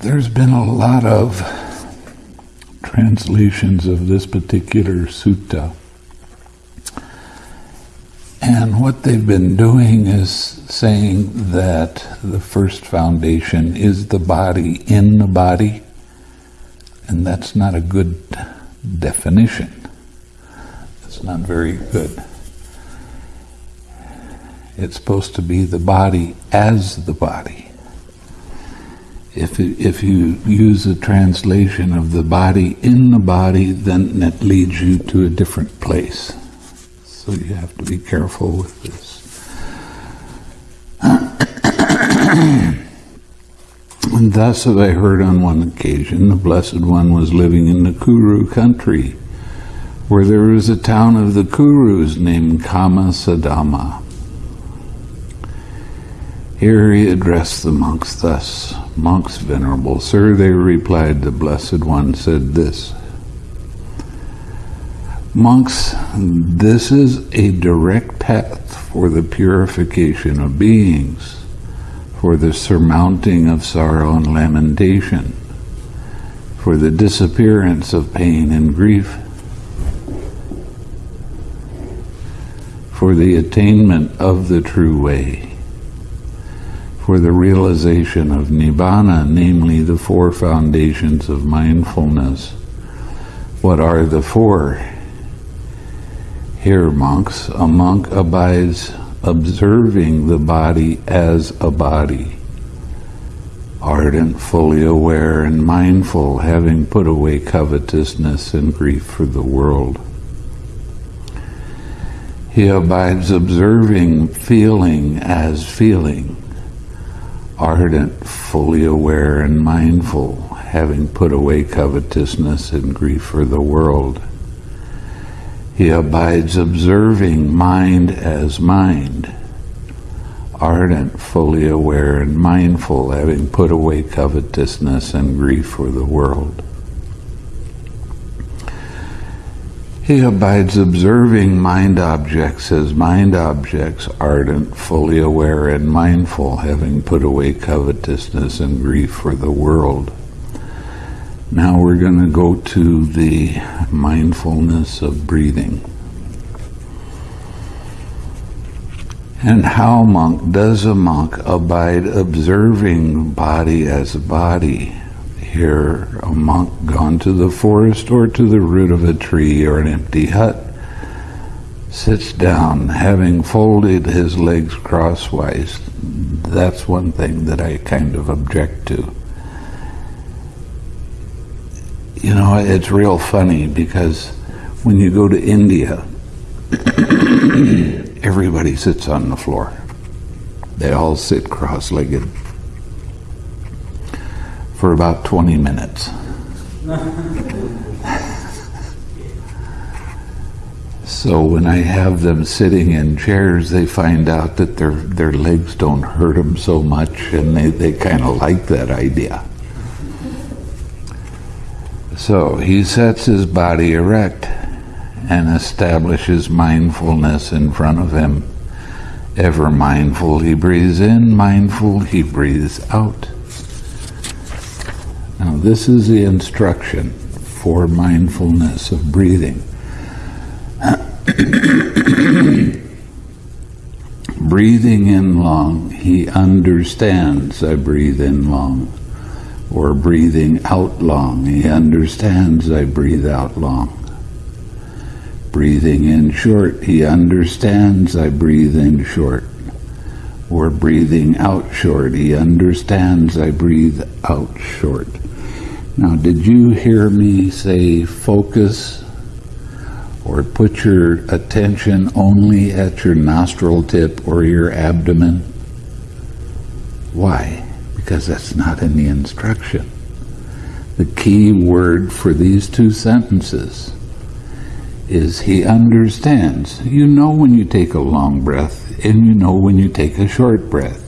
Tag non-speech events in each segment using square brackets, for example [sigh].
There's been a lot of translations of this particular sutta. And what they've been doing is saying that the first foundation is the body in the body, and that's not a good definition. It's not very good. It's supposed to be the body as the body. If, if you use a translation of the body in the body, then that leads you to a different place. So you have to be careful with this. [coughs] and thus have I heard on one occasion the Blessed One was living in the Kuru country, where there is a town of the Kurus named Kammasadhamma. Here he addressed the monks thus, Monks, venerable sir, they replied, the Blessed One said this, Monks, this is a direct path for the purification of beings, for the surmounting of sorrow and lamentation, for the disappearance of pain and grief, for the attainment of the true way, for the realization of Nibbana, namely the four foundations of mindfulness. What are the four? Here, monks, a monk abides observing the body as a body, ardent, fully aware and mindful, having put away covetousness and grief for the world. He abides observing feeling as feeling, ardent, fully aware and mindful, having put away covetousness and grief for the world. He abides observing mind as mind, ardent, fully aware and mindful, having put away covetousness and grief for the world. He abides observing mind objects as mind objects, ardent, fully aware and mindful, having put away covetousness and grief for the world. Now we're going to go to the mindfulness of breathing. And how, monk, does a monk abide observing body as body, here a monk gone to the forest or to the root of a tree or an empty hut sits down having folded his legs crosswise. That's one thing that I kind of object to. You know, it's real funny because when you go to India, [coughs] everybody sits on the floor. They all sit cross-legged for about 20 minutes. so when I have them sitting in chairs, they find out that their, their legs don't hurt them so much, and they, they kind of like that idea. So he sets his body erect and establishes mindfulness in front of him. Ever mindful, he breathes in, mindful, he breathes out. Now, this is the instruction for mindfulness of breathing. [coughs] breathing in long, he understands I breathe in long. Or breathing out long, he understands I breathe out long. Breathing in short, he understands I breathe in short or breathing out short. He understands I breathe out short. Now, did you hear me say focus or put your attention only at your nostril tip or your abdomen? Why? Because that's not in the instruction. The key word for these two sentences is he understands. You know when you take a long breath and you know when you take a short breath.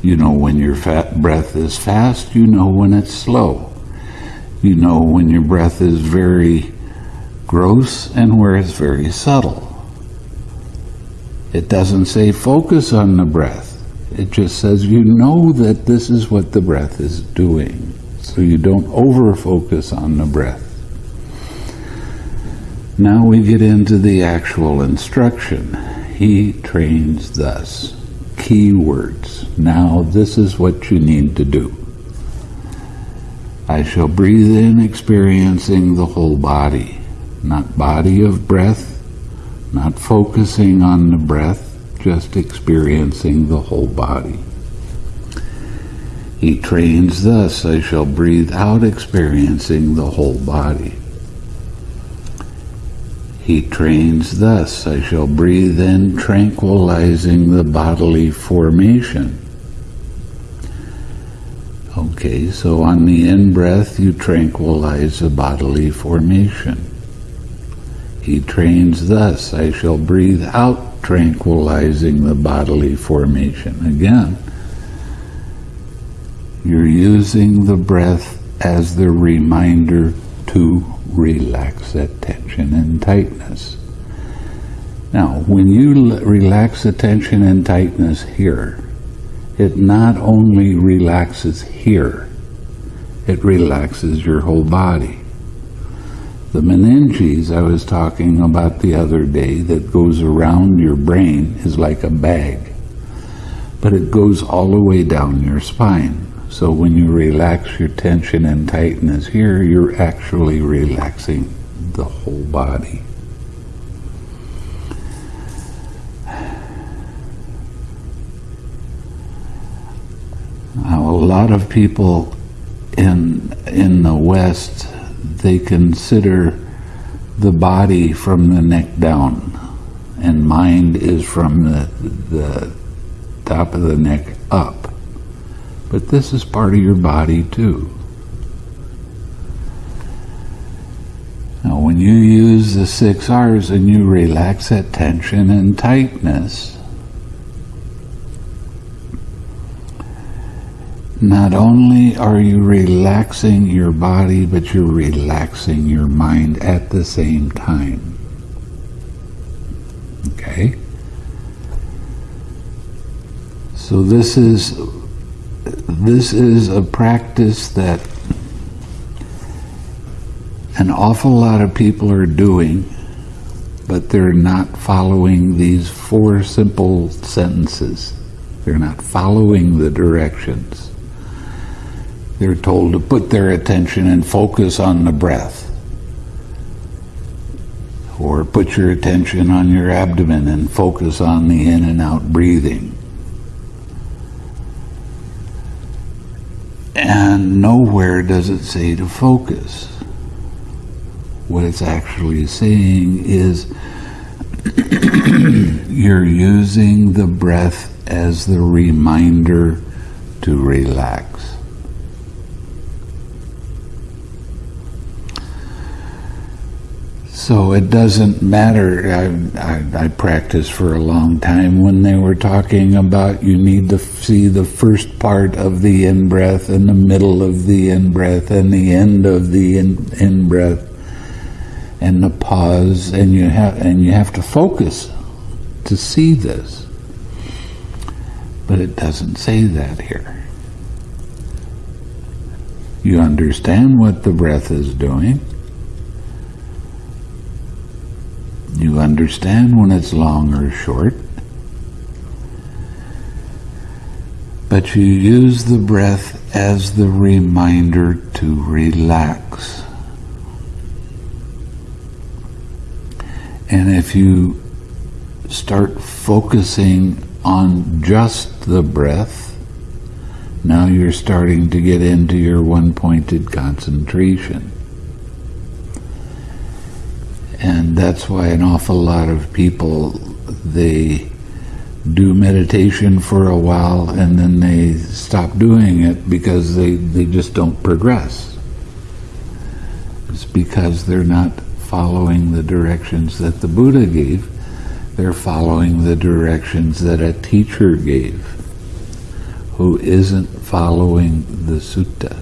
You know when your breath is fast, you know when it's slow. You know when your breath is very gross and where it's very subtle. It doesn't say focus on the breath. It just says you know that this is what the breath is doing. so you don't over focus on the breath. Now we get into the actual instruction. He trains thus. Key words. Now this is what you need to do. I shall breathe in experiencing the whole body, not body of breath, not focusing on the breath, just experiencing the whole body. He trains thus, I shall breathe out experiencing the whole body. He trains thus, I shall breathe in tranquilizing the bodily formation. Okay, so on the in-breath you tranquilize the bodily formation. He trains thus, I shall breathe out tranquilizing the bodily formation. Again, you're using the breath as the reminder to relax that tension and tightness. Now, when you relax the tension and tightness here, it not only relaxes here, it relaxes your whole body. The meninges I was talking about the other day that goes around your brain is like a bag, but it goes all the way down your spine. So when you relax your tension and tightness here, you're actually relaxing the whole body. Now, a lot of people in in the West they consider the body from the neck down, and mind is from the the top of the neck up. But this is part of your body too. Now, when you use the six R's and you relax that tension and tightness, not only are you relaxing your body, but you're relaxing your mind at the same time. Okay? So this is this is a practice that an awful lot of people are doing, but they're not following these four simple sentences. They're not following the directions. They're told to put their attention and focus on the breath. Or put your attention on your abdomen and focus on the in and out breathing. And nowhere does it say to focus. What it's actually saying is [clears throat] you're using the breath as the reminder to relax. So it doesn't matter. I, I, I, practiced for a long time when they were talking about you need to see the first part of the in breath and the middle of the in breath and the end of the in, in breath and the pause and you have and you have to focus to see this. But it doesn't say that here. You understand what the breath is doing You understand when it's long or short. But you use the breath as the reminder to relax. And if you start focusing on just the breath, now you're starting to get into your one-pointed concentration. And that's why an awful lot of people, they do meditation for a while and then they stop doing it because they, they just don't progress. It's because they're not following the directions that the Buddha gave. They're following the directions that a teacher gave who isn't following the suttas.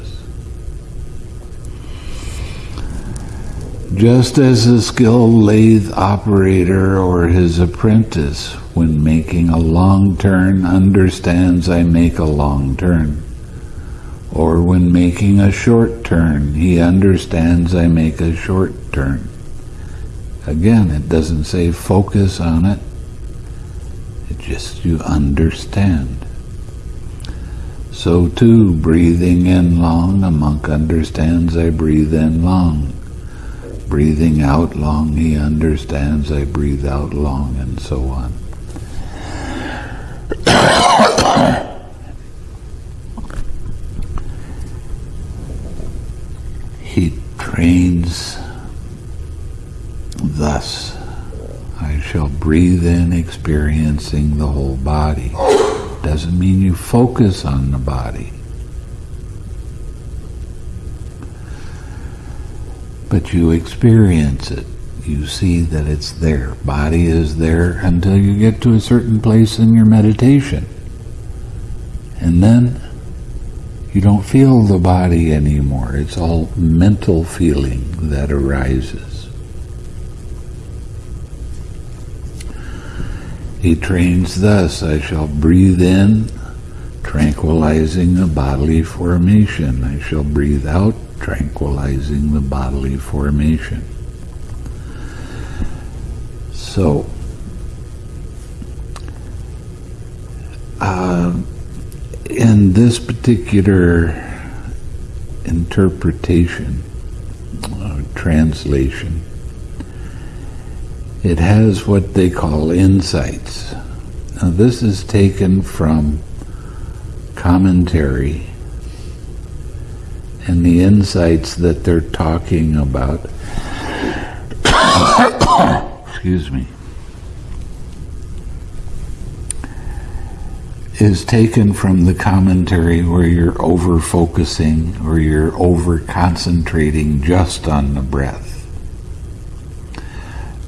Just as a skilled lathe operator or his apprentice, when making a long turn, understands I make a long turn, Or when making a short turn, he understands I make a short turn. Again, it doesn't say focus on it. It just you understand. So too, breathing in long, a monk understands I breathe in long. Breathing out long, he understands I breathe out long, and so on. [coughs] he trains thus. I shall breathe in experiencing the whole body. [coughs] Doesn't mean you focus on the body. But you experience it. You see that it's there. Body is there until you get to a certain place in your meditation. And then you don't feel the body anymore. It's all mental feeling that arises. He trains thus, I shall breathe in, tranquilizing the bodily formation. I shall breathe out, tranquilizing the bodily formation. So, uh, in this particular interpretation, uh, translation, it has what they call insights. Now, this is taken from commentary, and the insights that they're talking about. [coughs] excuse me. is taken from the commentary where you're over focusing or you're over concentrating just on the breath.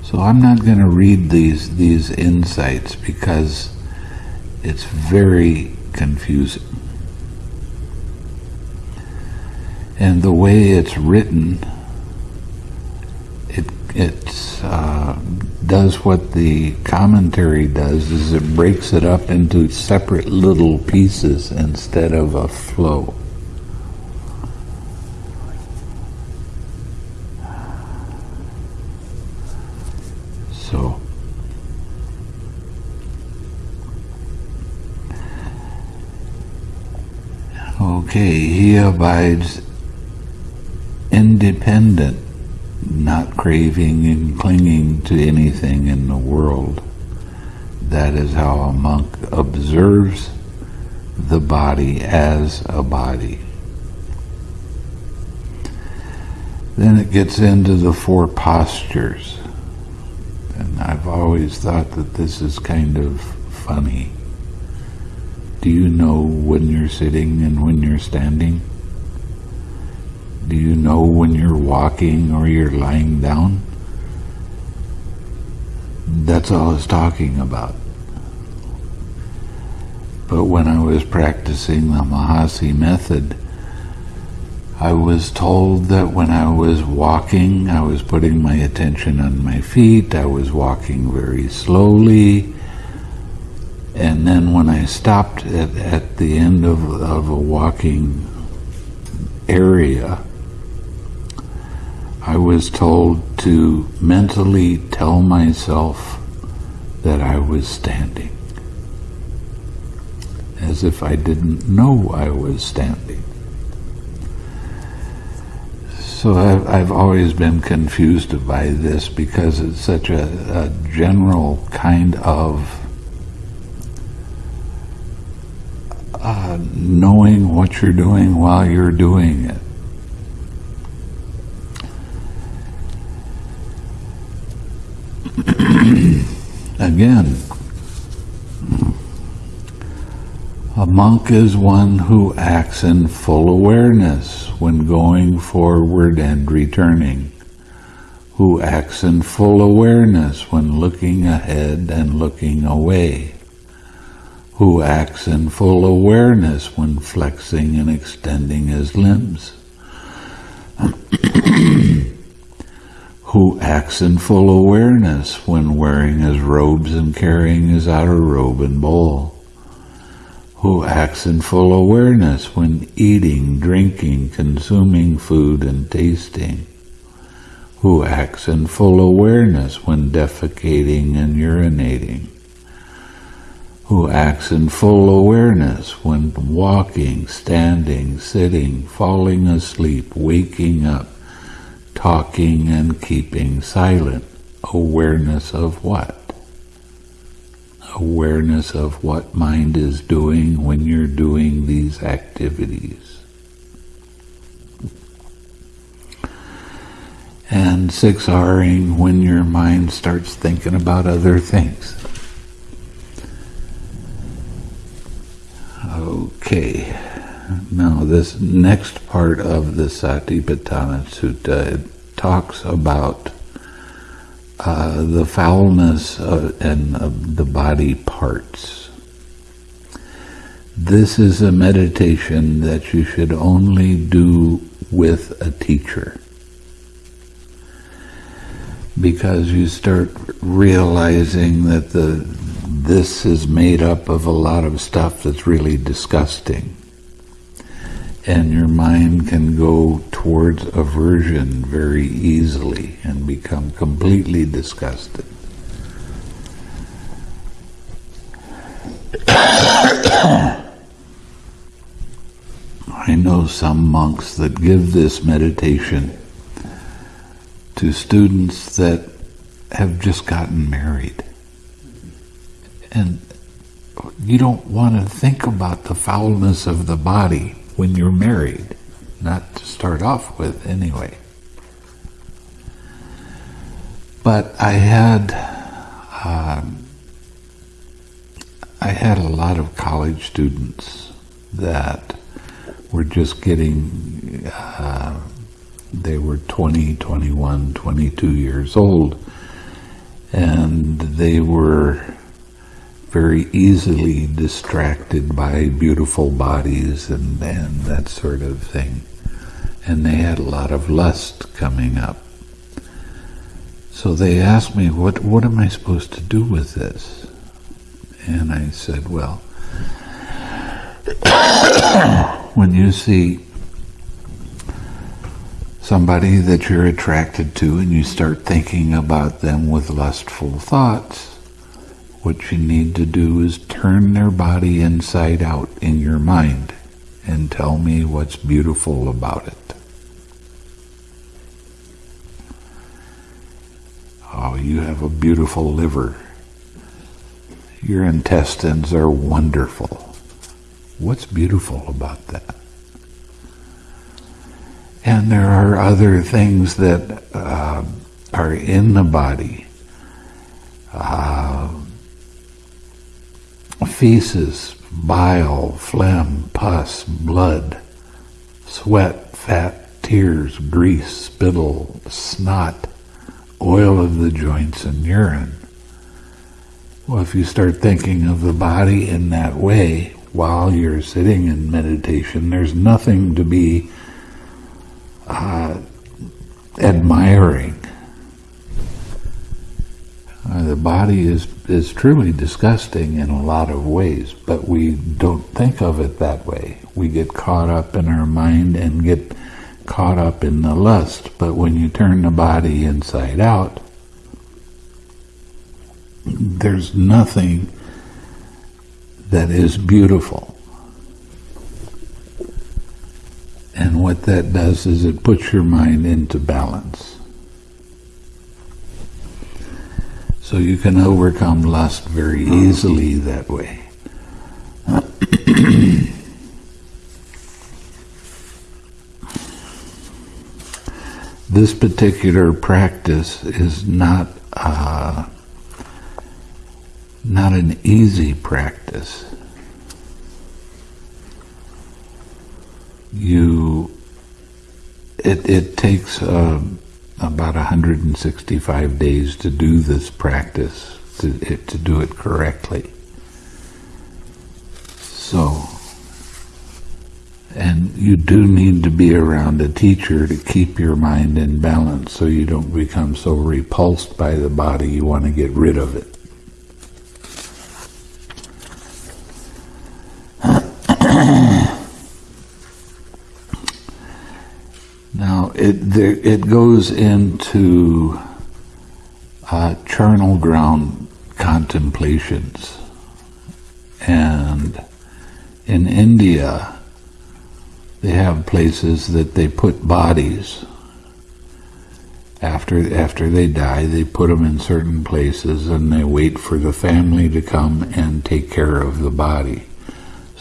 So I'm not going to read these these insights because it's very confusing. And the way it's written, it it's uh, does what the commentary does is it breaks it up into separate little pieces instead of a flow. So Okay, he abides independent not craving and clinging to anything in the world. That is how a monk observes the body as a body. Then it gets into the four postures. And I've always thought that this is kind of funny. Do you know when you're sitting and when you're standing? Do you know when you're walking or you're lying down? That's all I was talking about. But when I was practicing the Mahasi method, I was told that when I was walking, I was putting my attention on my feet, I was walking very slowly, and then when I stopped at, at the end of, of a walking area, I was told to mentally tell myself that I was standing, as if I didn't know I was standing. So I've, I've always been confused by this because it's such a, a general kind of uh, knowing what you're doing while you're doing it. Again, a monk is one who acts in full awareness when going forward and returning, who acts in full awareness when looking ahead and looking away, who acts in full awareness when flexing and extending his limbs. [clears throat] who acts in full awareness when wearing his robes and carrying his outer robe and bowl, who acts in full awareness when eating, drinking, consuming food, and tasting, who acts in full awareness when defecating and urinating, who acts in full awareness when walking, standing, sitting, falling asleep, waking up, talking and keeping silent. Awareness of what? awareness of what mind is doing when you're doing these activities. And six R-ing when your mind starts thinking about other things. Okay, now this next part of the Satipatthana Sutta talks about uh, the foulness uh, and the body parts. This is a meditation that you should only do with a teacher. Because you start realizing that the this is made up of a lot of stuff that's really disgusting and your mind can go towards aversion very easily and become completely disgusted. [coughs] I know some monks that give this meditation to students that have just gotten married. And you don't want to think about the foulness of the body when you're married, not to start off with anyway. But I had um, I had a lot of college students that were just getting uh, they were 20, 21, 22 years old and they were very easily distracted by beautiful bodies and, and that sort of thing. And they had a lot of lust coming up. So they asked me, what, what am I supposed to do with this? And I said, well, [coughs] when you see somebody that you're attracted to and you start thinking about them with lustful thoughts, what you need to do is turn their body inside out in your mind and tell me what's beautiful about it. Oh, you have a beautiful liver. Your intestines are wonderful. What's beautiful about that? And there are other things that uh, are in the body. Uh, feces, bile, phlegm, pus, blood, sweat, fat, tears, grease, spittle, snot, oil of the joints, and urine. Well, if you start thinking of the body in that way while you're sitting in meditation, there's nothing to be uh, admiring Uh, the body is, is truly disgusting in a lot of ways, but we don't think of it that way. We get caught up in our mind and get caught up in the lust. But when you turn the body inside out, there's nothing that is beautiful. And what that does is it puts your mind into balance. So you can overcome lust very easily that way. [coughs] this particular practice is not uh, not an easy practice. You, it it takes. Uh, about 165 days to do this practice, to, to do it correctly. So, and you do need to be around a teacher to keep your mind in balance so you don't become so repulsed by the body you want to get rid of it. [clears throat] it there, it goes into uh, charnel ground contemplations, and in India they have places that they put bodies. After after they die they put them in certain places and they wait for the family to come and take care of the body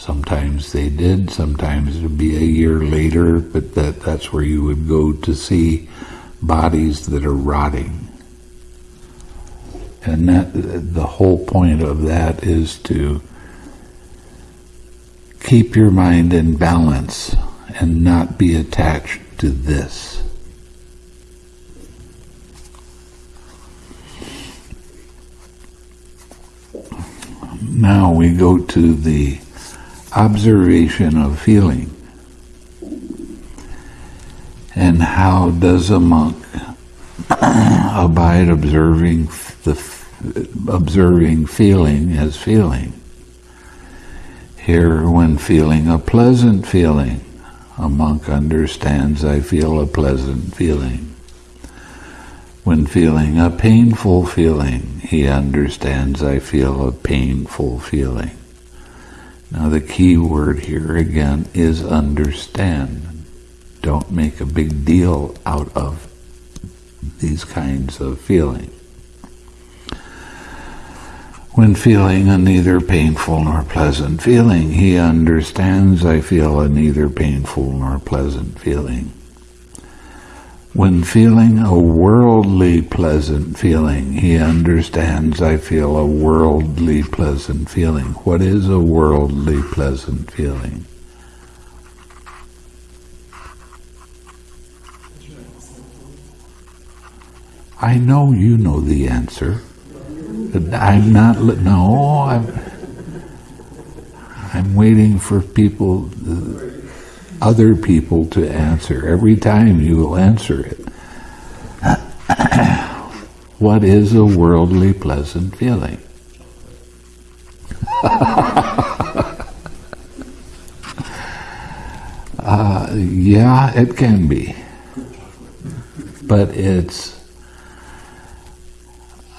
sometimes they did sometimes it would be a year later but that that's where you would go to see bodies that are rotting. And that the whole point of that is to keep your mind in balance and not be attached to this. Now we go to the observation of feeling. And how does a monk [clears throat] abide observing the observing feeling as feeling? Here, when feeling a pleasant feeling, a monk understands I feel a pleasant feeling. When feeling a painful feeling, he understands I feel a painful feeling. Now the key word here again is understand. Don't make a big deal out of these kinds of feeling. When feeling a neither painful nor pleasant feeling, he understands I feel a neither painful nor pleasant feeling. When feeling a worldly pleasant feeling, he understands I feel a worldly pleasant feeling. What is a worldly pleasant feeling? I know you know the answer. I'm not, no, I'm, I'm waiting for people other people to answer. Every time you will answer it. [coughs] what is a worldly pleasant feeling? [laughs] uh, yeah, it can be. But it's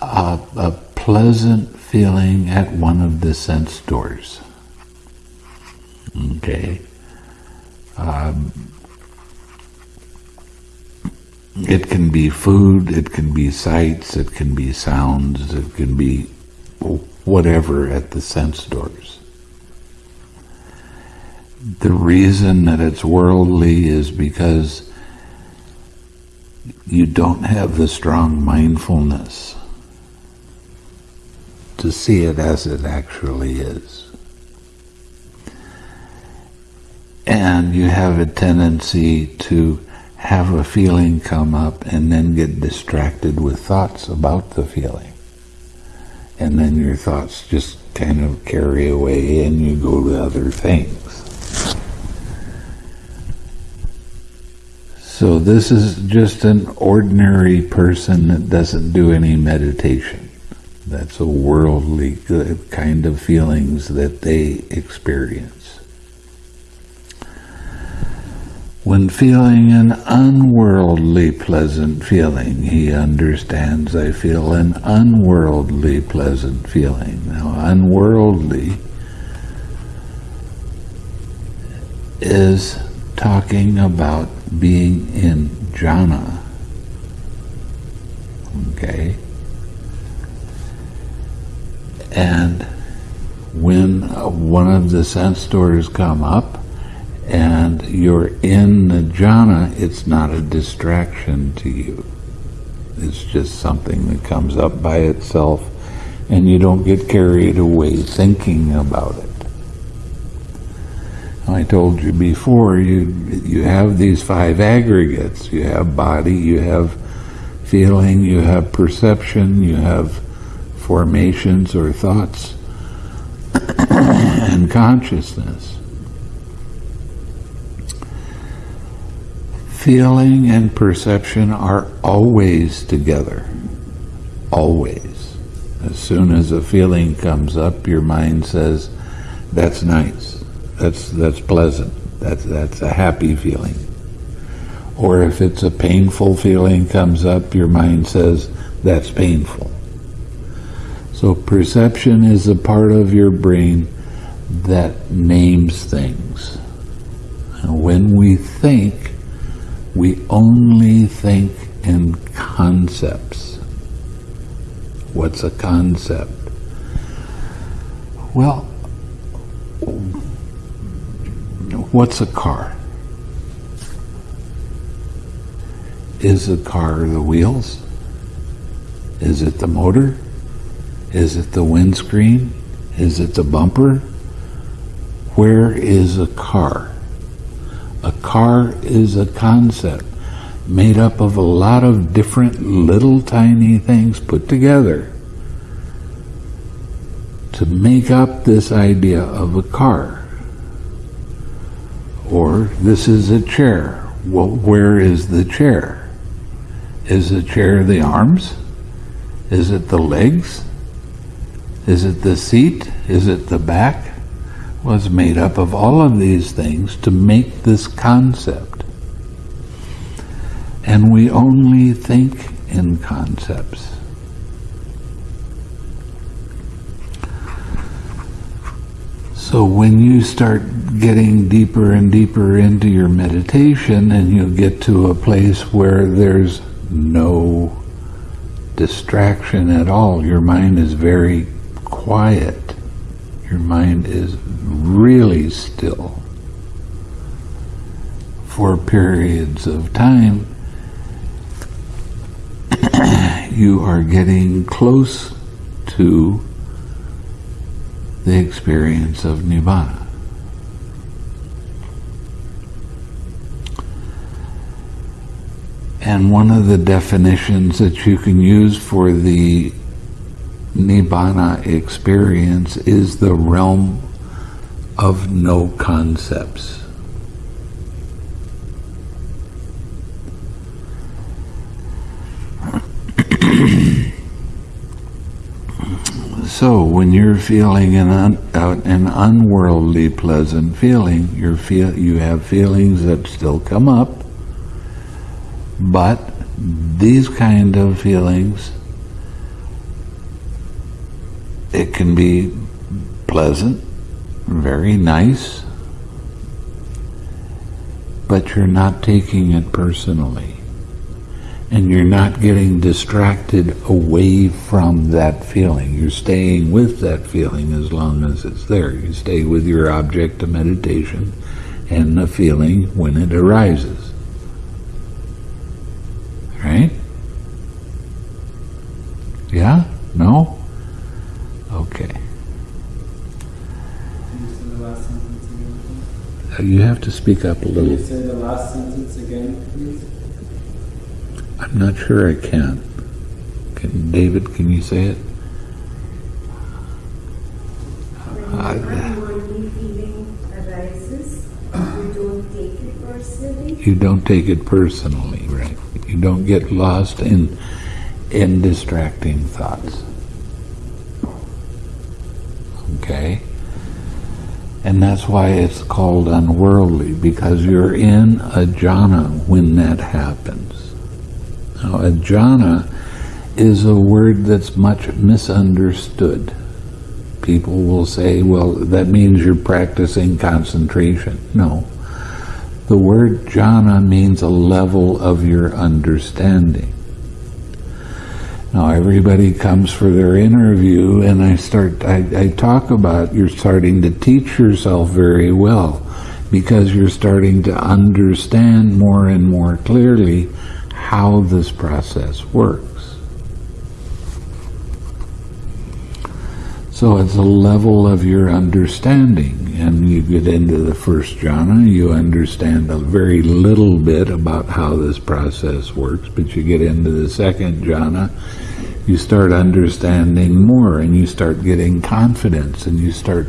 a, a pleasant feeling at one of the sense doors. Okay. Um, it can be food, it can be sights, it can be sounds, it can be whatever at the sense doors. The reason that it's worldly is because you don't have the strong mindfulness to see it as it actually is. And you have a tendency to have a feeling come up and then get distracted with thoughts about the feeling. And then your thoughts just kind of carry away and you go to other things. So this is just an ordinary person that doesn't do any meditation. That's a worldly uh, kind of feelings that they experience. When feeling an unworldly pleasant feeling, he understands I feel an unworldly pleasant feeling. Now, unworldly is talking about being in jhana. Okay? And when one of the sense doors come up, and you're in the jhana, it's not a distraction to you. It's just something that comes up by itself and you don't get carried away thinking about it. I told you before, you, you have these five aggregates. You have body, you have feeling, you have perception, you have formations or thoughts, [coughs] and consciousness. Feeling and perception are always together. Always. As soon as a feeling comes up, your mind says, that's nice. That's, that's pleasant. That's, that's a happy feeling. Or if it's a painful feeling comes up, your mind says, that's painful. So perception is a part of your brain that names things. And when we think, we only think in concepts. What's a concept? Well, what's a car? Is a car the wheels? Is it the motor? Is it the windscreen? Is it the bumper? Where is a car? A car is a concept made up of a lot of different little tiny things put together to make up this idea of a car. Or this is a chair. Well, where is the chair? Is the chair the arms? Is it the legs? Is it the seat? Is it the back? Was made up of all of these things to make this concept. And we only think in concepts. So when you start getting deeper and deeper into your meditation and you get to a place where there's no distraction at all, your mind is very quiet. Your mind is really still for periods of time. [clears throat] you are getting close to the experience of Nibbana. And one of the definitions that you can use for the Nibbana experience is the realm of no concepts. [clears throat] So when you're feeling an, un, uh, an unworldly pleasant feeling, you feel you have feelings that still come up, but these kind of feelings, it can be pleasant, very nice, but you're not taking it personally and you're not getting distracted away from that feeling. You're staying with that feeling as long as it's there. You stay with your object of meditation and the feeling when it arises. Right? Yeah? No? Okay. You have to speak up a little. Can you say the last sentence again, please? I'm not sure I can. Can David? Can you say it? When an arises, you don't take it personally. You don't take it personally, right? You don't get lost in in distracting thoughts. Okay? And that's why it's called unworldly, because you're in a jhana when that happens. Now, a jhana is a word that's much misunderstood. People will say, well, that means you're practicing concentration. No. The word jhana means a level of your understanding. Now everybody comes for their interview and I start, I, I talk about you're starting to teach yourself very well because you're starting to understand more and more clearly how this process works. So it's a level of your understanding, and you get into the first jhana, you understand a very little bit about how this process works, but you get into the second jhana, you start understanding more, and you start getting confidence, and you start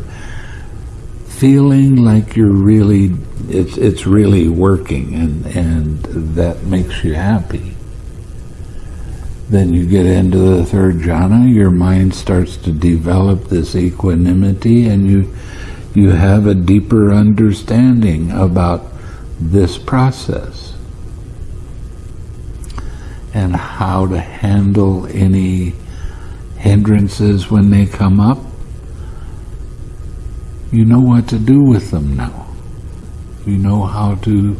feeling like you're really it's it's really working and and that makes you happy then you get into the third jhana your mind starts to develop this equanimity and you you have a deeper understanding about this process and how to handle any hindrances when they come up, you know what to do with them now. You know how to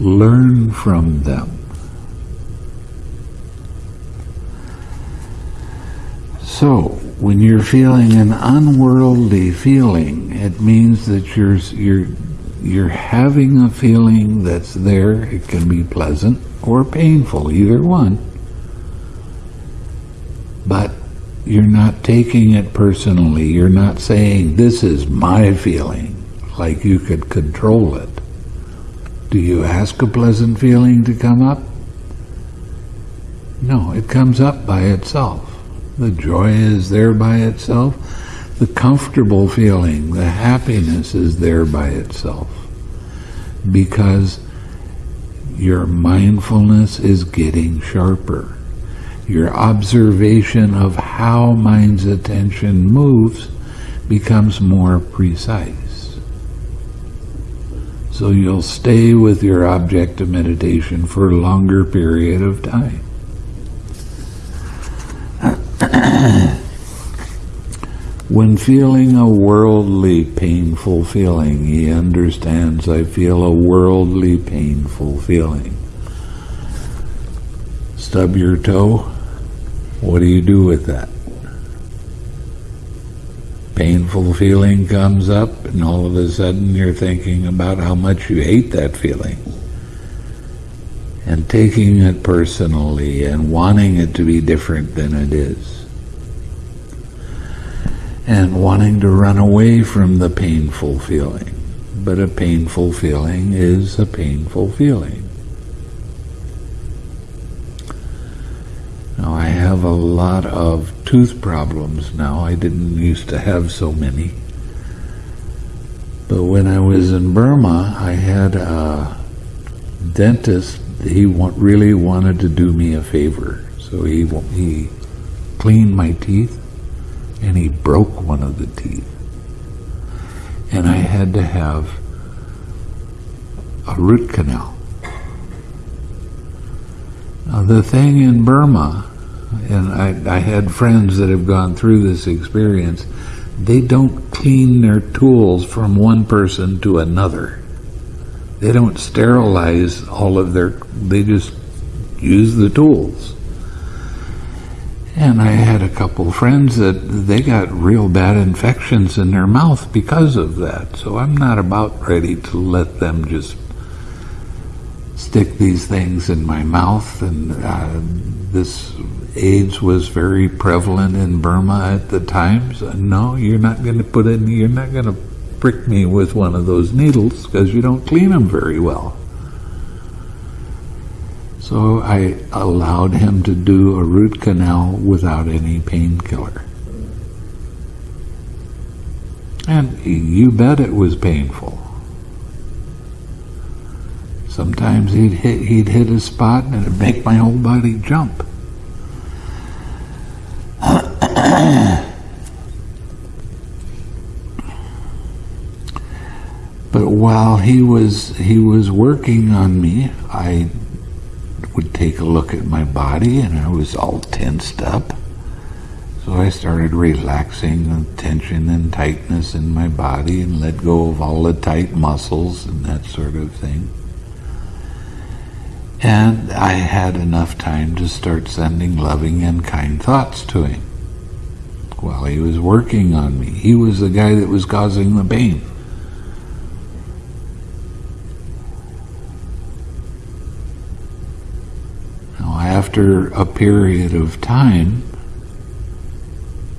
learn from them. So, when you're feeling an unworldly feeling, it means that you're you're you're having a feeling that's there. It can be pleasant or painful, either one. But you're not taking it personally. You're not saying, this is my feeling, like you could control it. Do you ask a pleasant feeling to come up? No, it comes up by itself. The joy is there by itself. The comfortable feeling, the happiness is there by itself. Because your mindfulness is getting sharper. Your observation of how mind's attention moves becomes more precise. So you'll stay with your object of meditation for a longer period of time. [clears throat] when feeling a worldly painful feeling, he understands I feel a worldly painful feeling. Stub your toe, what do you do with that? Painful feeling comes up, and all of a sudden you're thinking about how much you hate that feeling. And taking it personally and wanting it to be different than it is and wanting to run away from the painful feeling. But a painful feeling is a painful feeling. Now I have a lot of tooth problems now. I didn't used to have so many. But when I was in Burma, I had a dentist. He really wanted to do me a favor. So he, he cleaned my teeth and he broke one of the teeth. And I had to have a root canal. Now, the thing in Burma, and I, I had friends that have gone through this experience, they don't clean their tools from one person to another. They don't sterilize all of their, they just use the tools. And I had a couple friends that they got real bad infections in their mouth because of that. So I'm not about ready to let them just stick these things in my mouth. And uh, this AIDS was very prevalent in Burma at the time. So no, you're not going to put in, you're not going to prick me with one of those needles because you don't clean them very well. So I allowed him to do a root canal without any painkiller. And you bet it was painful. Sometimes he'd hit, he'd hit a spot and it'd make my whole body jump. [coughs] but while he was he was working on me, I would take a look at my body and I was all tensed up. So I started relaxing the tension and tightness in my body and let go of all the tight muscles and that sort of thing. And I had enough time to start sending loving and kind thoughts to him while he was working on me. He was the guy that was causing the pain. After a period of time,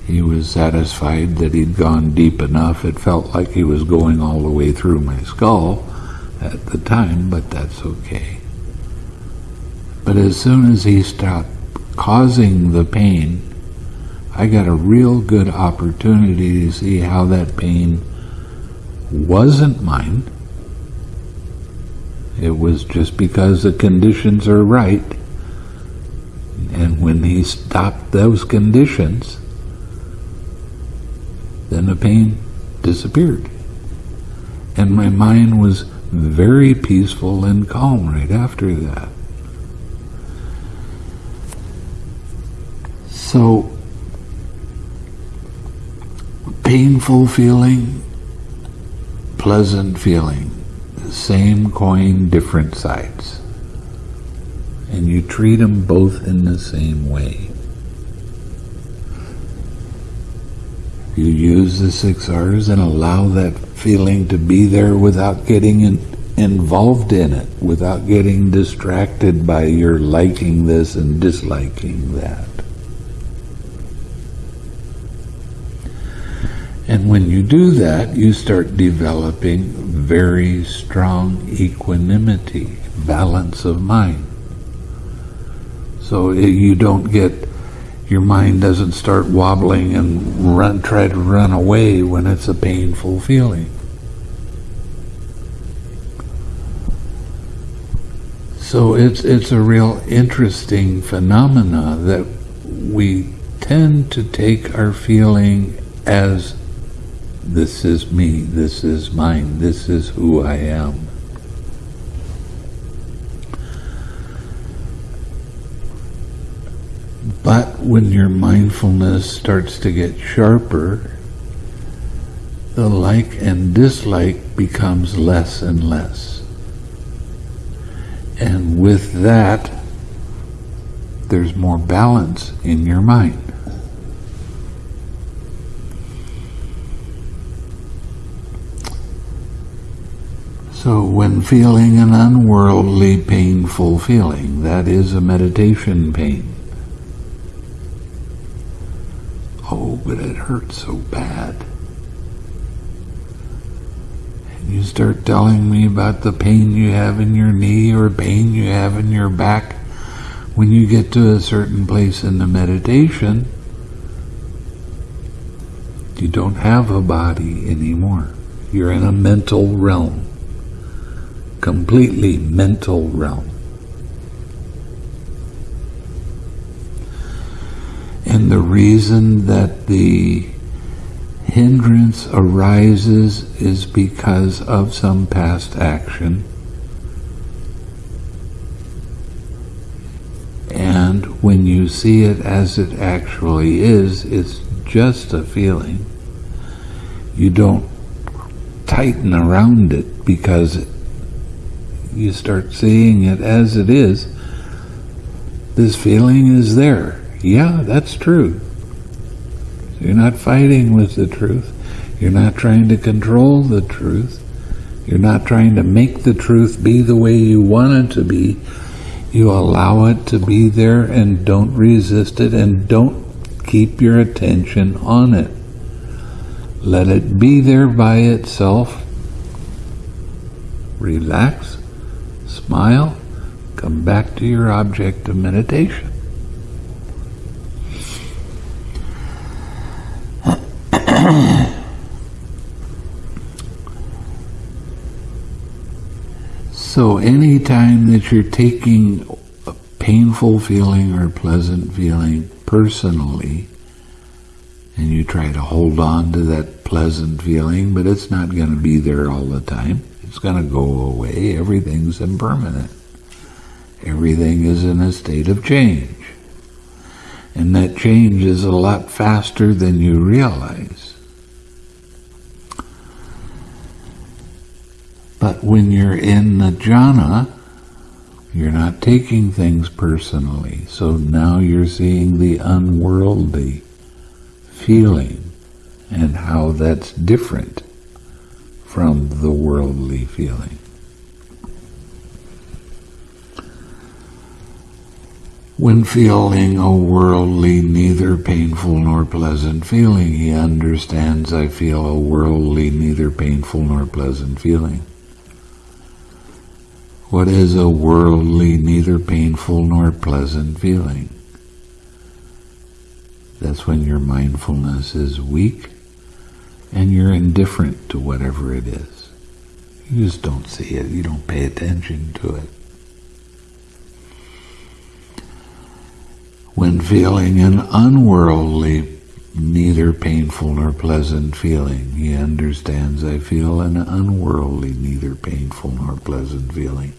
he was satisfied that he'd gone deep enough. It felt like he was going all the way through my skull at the time, but that's okay. But as soon as he stopped causing the pain, I got a real good opportunity to see how that pain wasn't mine. It was just because the conditions are right and when he stopped those conditions, then the pain disappeared. And my mind was very peaceful and calm right after that. So, painful feeling, pleasant feeling, same coin, different sides. And you treat them both in the same way. You use the six R's and allow that feeling to be there without getting in, involved in it, without getting distracted by your liking this and disliking that. And when you do that, you start developing very strong equanimity, balance of mind. So you don't get, your mind doesn't start wobbling and run, try to run away when it's a painful feeling. So it's, it's a real interesting phenomena that we tend to take our feeling as this is me, this is mine, this is who I am. But when your mindfulness starts to get sharper, the like and dislike becomes less and less. And with that, there's more balance in your mind. So when feeling an unworldly painful feeling, that is a meditation pain. Oh, but it hurts so bad. And you start telling me about the pain you have in your knee or pain you have in your back. When you get to a certain place in the meditation, you don't have a body anymore. You're in a mental realm completely mental realm. And the reason that the hindrance arises is because of some past action. And when you see it as it actually is, it's just a feeling. You don't tighten around it because you start seeing it as it is, this feeling is there. Yeah, that's true. You're not fighting with the truth. You're not trying to control the truth. You're not trying to make the truth be the way you want it to be. You allow it to be there and don't resist it and don't keep your attention on it. Let it be there by itself. Relax Smile, come back to your object of meditation. [coughs] so anytime that you're taking a painful feeling or pleasant feeling personally, and you try to hold on to that pleasant feeling, but it's not going to be there all the time. It's going to go away. Everything's impermanent. Everything is in a state of change. And that change is a lot faster than you realize. But when you're in the jhana, you're not taking things personally. So now you're seeing the unworldly feeling and how that's different from the worldly feeling. When feeling a worldly, neither painful nor pleasant feeling, he understands I feel a worldly, neither painful nor pleasant feeling. What is a worldly, neither painful nor pleasant feeling? That's when your mindfulness is weak and you're indifferent to whatever it is. You just don't see it. You don't pay attention to it. When feeling an unworldly, neither painful nor pleasant feeling, he understands I feel an unworldly, neither painful nor pleasant feeling.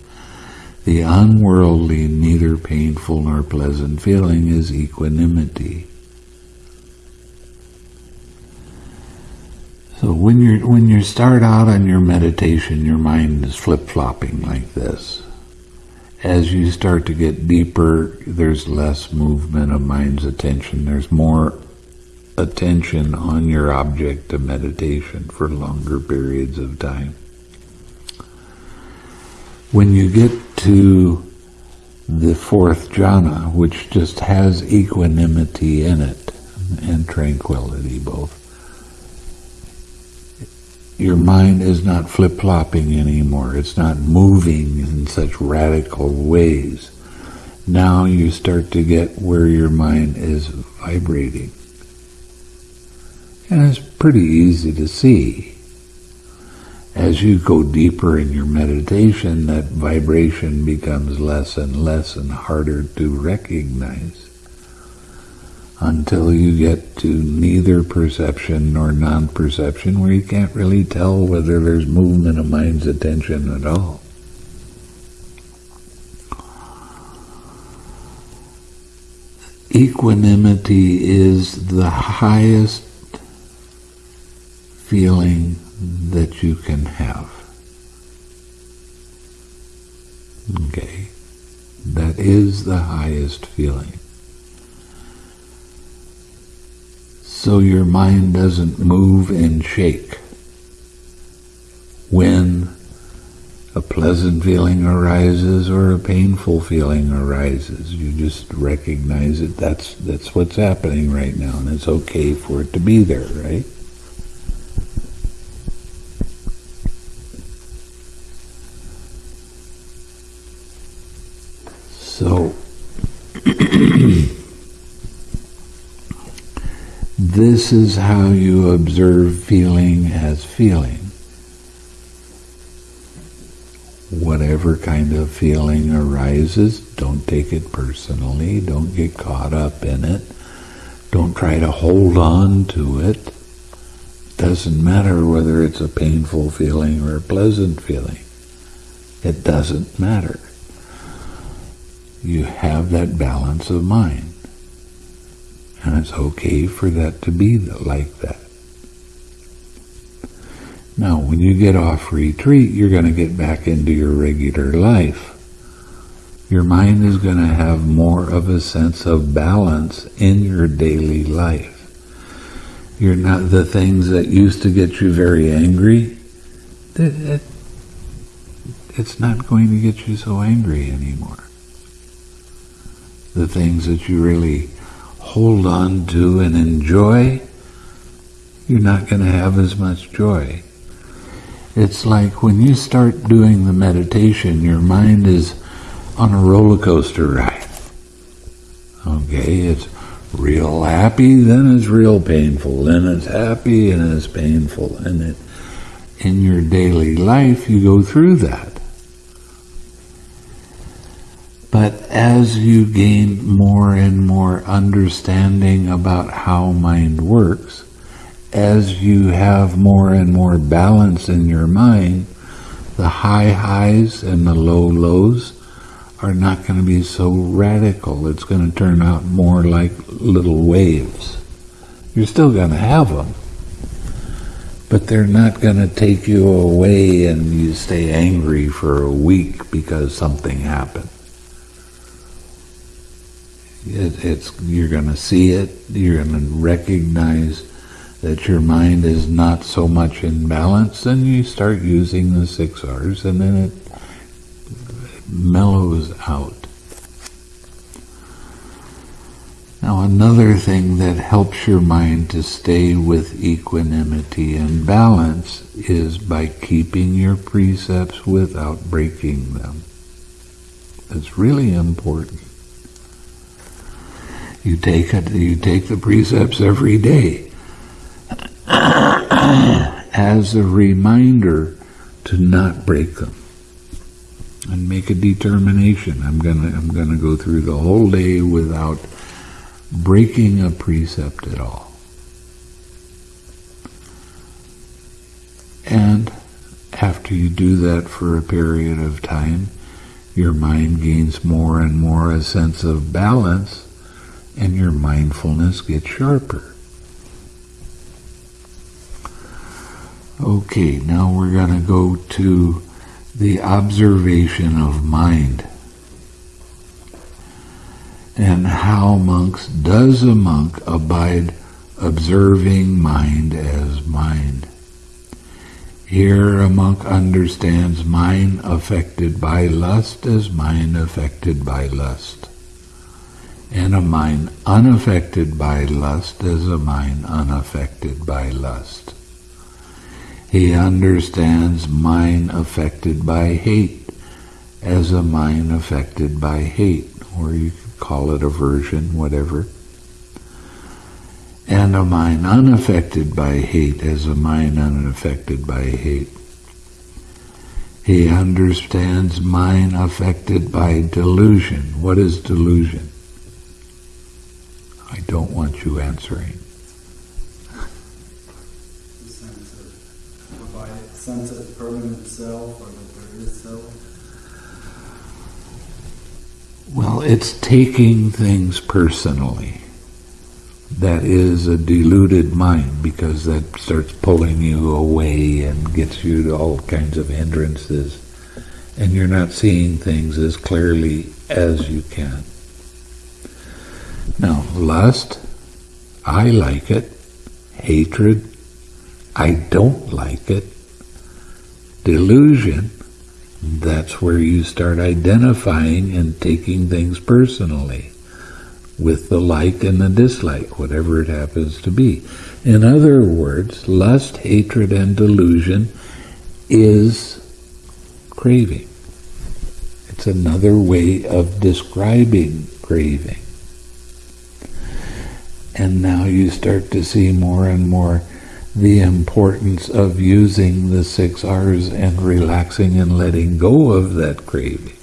The unworldly, neither painful nor pleasant feeling is equanimity. So when you when you start out on your meditation, your mind is flip-flopping like this. As you start to get deeper, there's less movement of mind's attention. There's more attention on your object of meditation for longer periods of time. When you get to the fourth jhana, which just has equanimity in it and tranquility both, your mind is not flip-flopping anymore. It's not moving in such radical ways. Now you start to get where your mind is vibrating. And it's pretty easy to see. As you go deeper in your meditation, that vibration becomes less and less and harder to recognize until you get to neither perception nor non-perception where you can't really tell whether there's movement of mind's attention at all. Equanimity is the highest feeling that you can have. Okay? That is the highest feeling. so your mind doesn't move and shake. When a pleasant feeling arises or a painful feeling arises, you just recognize it. That's that's what's happening right now, and it's okay for it to be there, right? So [clears throat] This is how you observe feeling as feeling. Whatever kind of feeling arises, don't take it personally, don't get caught up in it, don't try to hold on to it. Doesn't matter whether it's a painful feeling or a pleasant feeling. It doesn't matter. You have that balance of mind. And it's okay for that to be like that. Now, when you get off retreat, you're going to get back into your regular life. Your mind is going to have more of a sense of balance in your daily life. You're not the things that used to get you very angry. It it's not going to get you so angry anymore. The things that you really hold on to and enjoy, you're not going to have as much joy. It's like when you start doing the meditation, your mind is on a roller coaster ride. Okay, it's real happy, then it's real painful, then it's happy and it's painful. And it, in your daily life, you go through that. But as you gain more and more understanding about how mind works, as you have more and more balance in your mind, the high highs and the low lows are not going to be so radical. It's going to turn out more like little waves. You're still going to have them, but they're not going to take you away and you stay angry for a week because something happened. It, it's you're going to see it. You're going to recognize that your mind is not so much in balance. Then you start using the six R's, and then it mellows out. Now, another thing that helps your mind to stay with equanimity and balance is by keeping your precepts without breaking them. It's really important. You take it, you take the precepts every day as a reminder to not break them and make a determination. I'm gonna I'm gonna go through the whole day without breaking a precept at all. And after you do that for a period of time, your mind gains more and more a sense of balance and your mindfulness gets sharper. Okay, now we're going to go to the observation of mind. And how monks, does a monk abide observing mind as mind? Here a monk understands mind affected by lust as mind affected by lust, and a mind unaffected by lust as a mind unaffected by lust. He understands mind affected by hate as a mind affected by hate, or you could call it aversion, whatever and a mind unaffected by hate as a mind unaffected by hate. He understands mind affected by delusion. What is delusion? I don't want you answering. The sense of, provide sense of permanent self or there is self. Well, it's taking things personally that is a deluded mind because that starts pulling you away and gets you to all kinds of hindrances and you're not seeing things as clearly as you can. Now, lust, I like it. Hatred, I don't like it. Delusion, that's where you start identifying and taking things personally with the like and the dislike, whatever it happens to be. In other words, lust, hatred, and delusion is craving. It's another way of describing craving. And now you start to see more and more the importance of using the six R's and relaxing and letting go of that craving.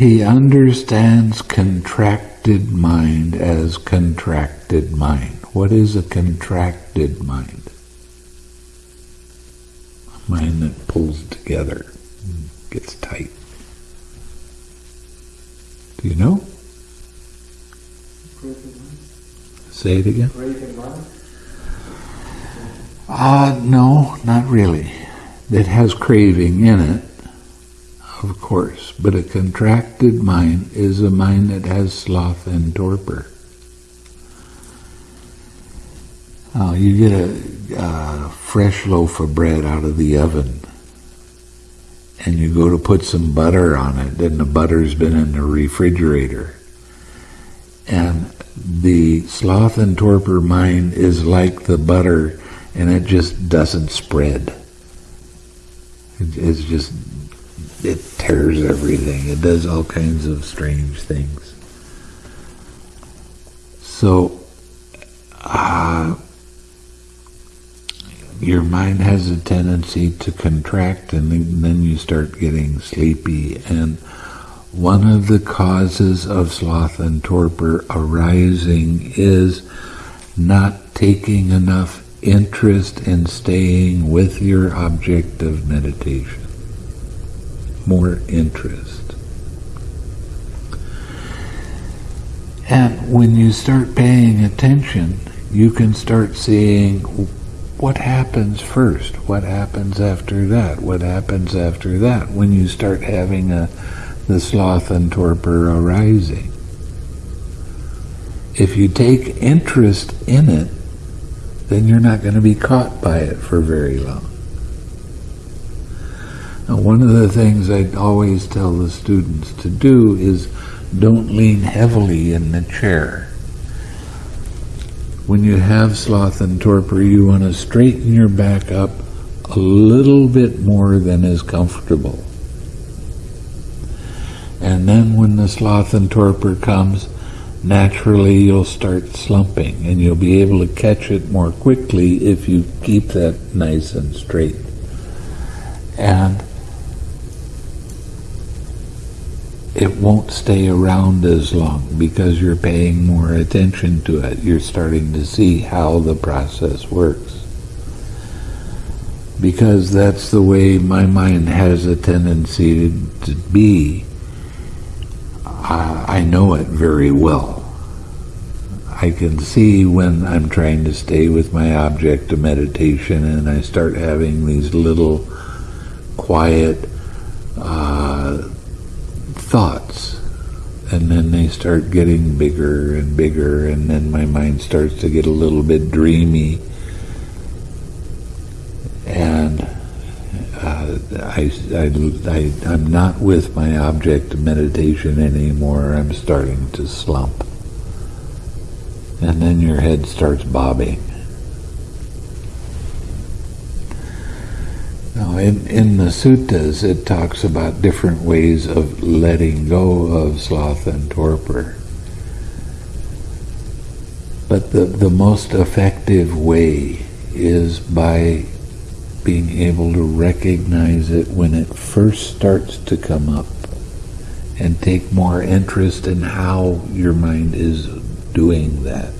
he understands contracted mind as contracted mind. What is a contracted mind? Mind that pulls together, and gets tight. Do you know? Say it again. Ah, uh, no, not really. It has craving in it, of course, but a contracted mind is a mind that has sloth and torpor. Oh, you get a, a fresh loaf of bread out of the oven, and you go to put some butter on it, and the butter's been in the refrigerator. And the sloth and torpor mind is like the butter and it just doesn't spread. it's just, it tears everything. It does all kinds of strange things. So, uh, your mind has a tendency to contract and then you start getting sleepy and one of the causes of sloth and torpor arising is not taking enough interest in staying with your object of meditation. More interest. And when you start paying attention, you can start seeing what happens first, what happens after that, what happens after that, when you start having a, the sloth and torpor arising. If you take interest in it, then you're not going to be caught by it for very long. Now, one of the things I always tell the students to do is don't lean heavily in the chair. When you have sloth and torpor, you want to straighten your back up a little bit more than is comfortable. And then when the sloth and torpor comes, naturally you'll start slumping and you'll be able to catch it more quickly if you keep that nice and straight. And it won't stay around as long because you're paying more attention to it. You're starting to see how the process works. Because that's the way my mind has a tendency to, be I know it very well. I can see when I'm trying to stay with my object of meditation and I start having these little quiet uh, thoughts. And then they start getting bigger and bigger, and then my mind starts to get a little bit dreamy. And uh, I, I, I, I'm not with my object of meditation anymore. I'm starting to slump. And then your head starts bobbing. Now, in, in the suttas, it talks about different ways of letting go of sloth and torpor. But the, the most effective way is by being able to recognize it when it first starts to come up and take more interest in how your mind is doing that.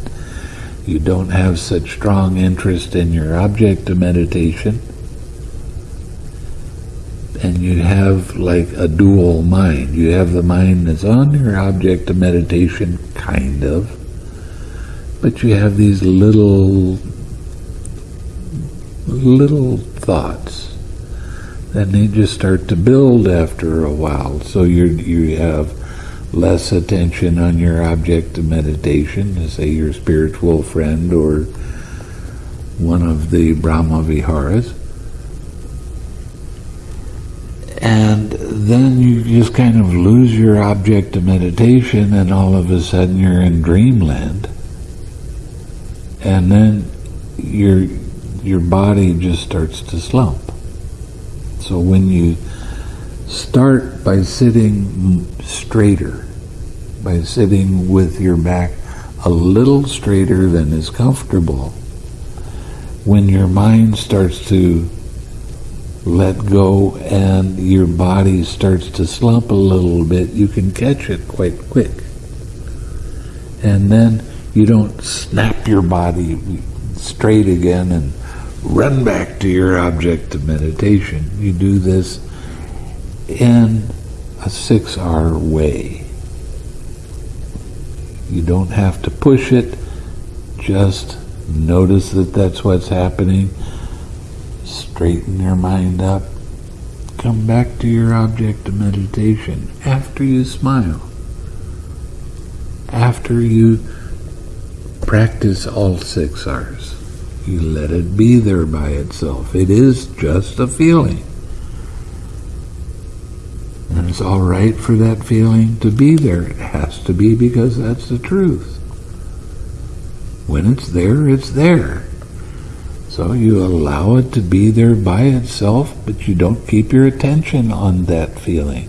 You don't have such strong interest in your object of meditation and you have like a dual mind. You have the mind that's on your object of meditation, kind of, but you have these little, little thoughts. Then they just start to build after a while. So you you have less attention on your object of meditation, say your spiritual friend or one of the Brahma Viharas and then you just kind of lose your object of meditation and all of a sudden you're in dreamland. And then your your body just starts to slump. So when you start by sitting straighter, by sitting with your back a little straighter than is comfortable, when your mind starts to let go and your body starts to slump a little bit, you can catch it quite quick. And then you don't snap your body straight again and run back to your object of meditation. You do this in a six R way. You don't have to push it, just notice that that's what's happening straighten your mind up, come back to your object of meditation after you smile, after you practice all six R's. You let it be there by itself. It is just a feeling. And it's all right for that feeling to be there. It has to be because that's the truth. When it's there, it's there. So you allow it to be there by itself, but you don't keep your attention on that feeling.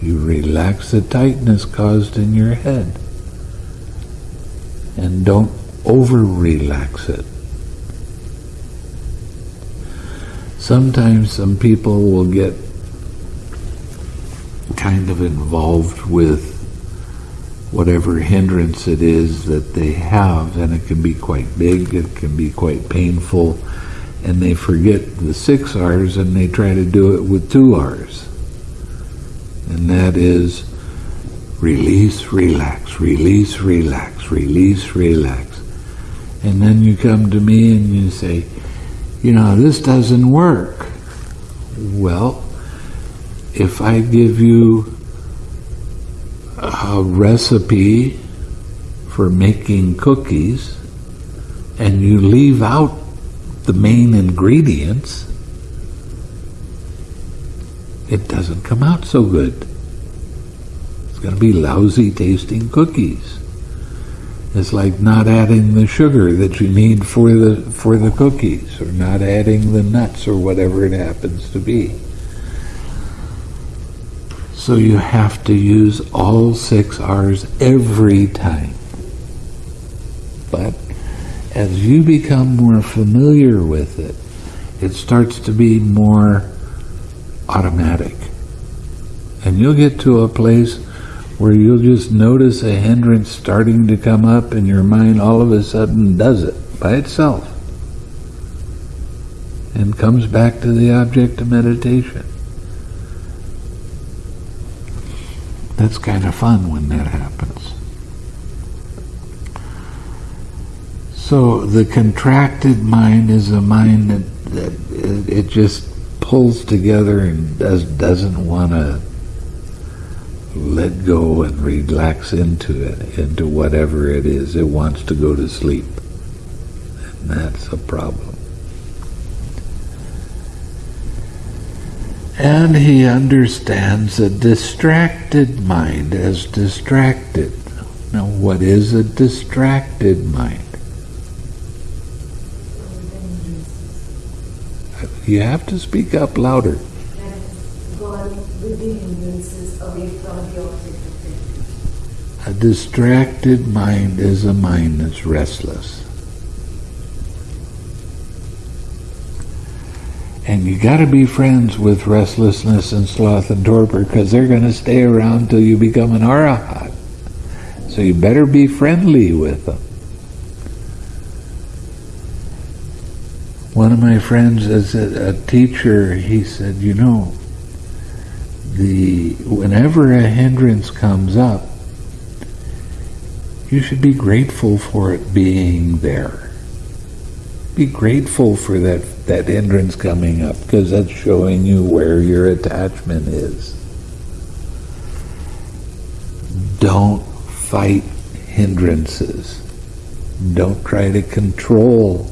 You relax the tightness caused in your head. And don't over relax it. Sometimes some people will get kind of involved with whatever hindrance it is that they have, and it can be quite big, it can be quite painful, and they forget the six R's and they try to do it with two R's. And that is release, relax, release, relax, release, relax. And then you come to me and you say, you know, this doesn't work. Well, if I give you a recipe for making cookies and you leave out the main ingredients, it doesn't come out so good. It's going to be lousy tasting cookies. It's like not adding the sugar that you need for the for the cookies or not adding the nuts or whatever it happens to be. So you have to use all six R's every time. But as you become more familiar with it, it starts to be more automatic. And you'll get to a place where you'll just notice a hindrance starting to come up and your mind all of a sudden does it by itself and comes back to the object of meditation. That's kind of fun when that happens. So the contracted mind is a mind that, that it, it just pulls together and does, doesn't want to let go and relax into it, into whatever it is. It wants to go to sleep. And that's a problem. And he understands a distracted mind as distracted. Now, what is a distracted mind? You have to speak up louder. A distracted mind is a mind that's restless. And you got to be friends with restlessness and sloth and torpor because they're going to stay around till you become an arahat. So you better be friendly with them. One of my friends, as a, a teacher, he said, you know, the whenever a hindrance comes up, you should be grateful for it being there. Be grateful for that, that hindrance coming up because that's showing you where your attachment is. Don't fight hindrances. Don't try to control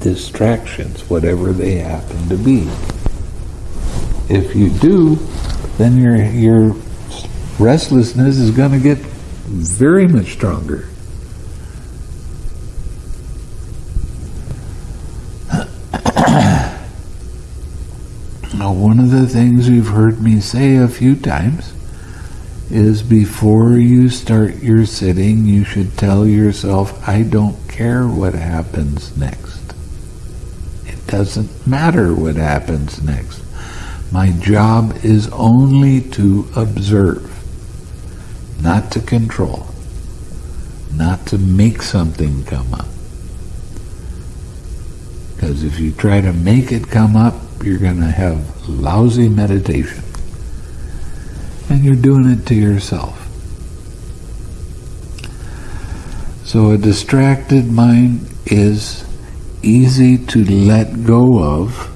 distractions, whatever they happen to be. If you do, then your your restlessness is going to get very much stronger. Now, one of the things you've heard me say a few times is before you start your sitting, you should tell yourself, I don't care what happens next. It doesn't matter what happens next. My job is only to observe, not to control, not to make something come up. Because if you try to make it come up, you're going to have lousy meditation. And you're doing it to yourself. So a distracted mind is easy to let go of,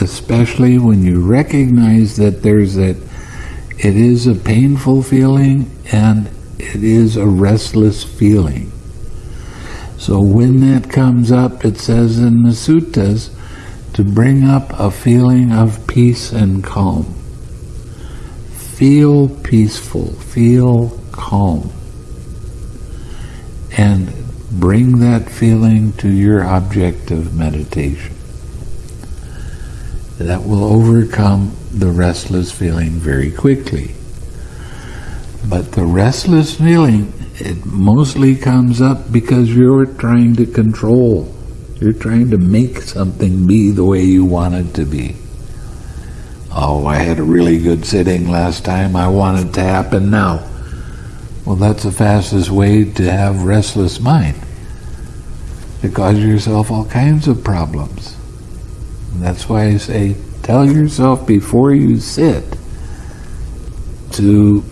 especially when you recognize that there's that it is a painful feeling and it is a restless feeling. So when that comes up, it says in the suttas to bring up a feeling of peace and calm. Feel peaceful, feel calm, and bring that feeling to your object of meditation. That will overcome the restless feeling very quickly. But the restless feeling, it mostly comes up because you're trying to control. You're trying to make something be the way you want it to be. Oh, I had a really good sitting last time. I want it to happen now. Well, that's the fastest way to have restless mind. To cause yourself all kinds of problems. And that's why I say, tell yourself before you sit to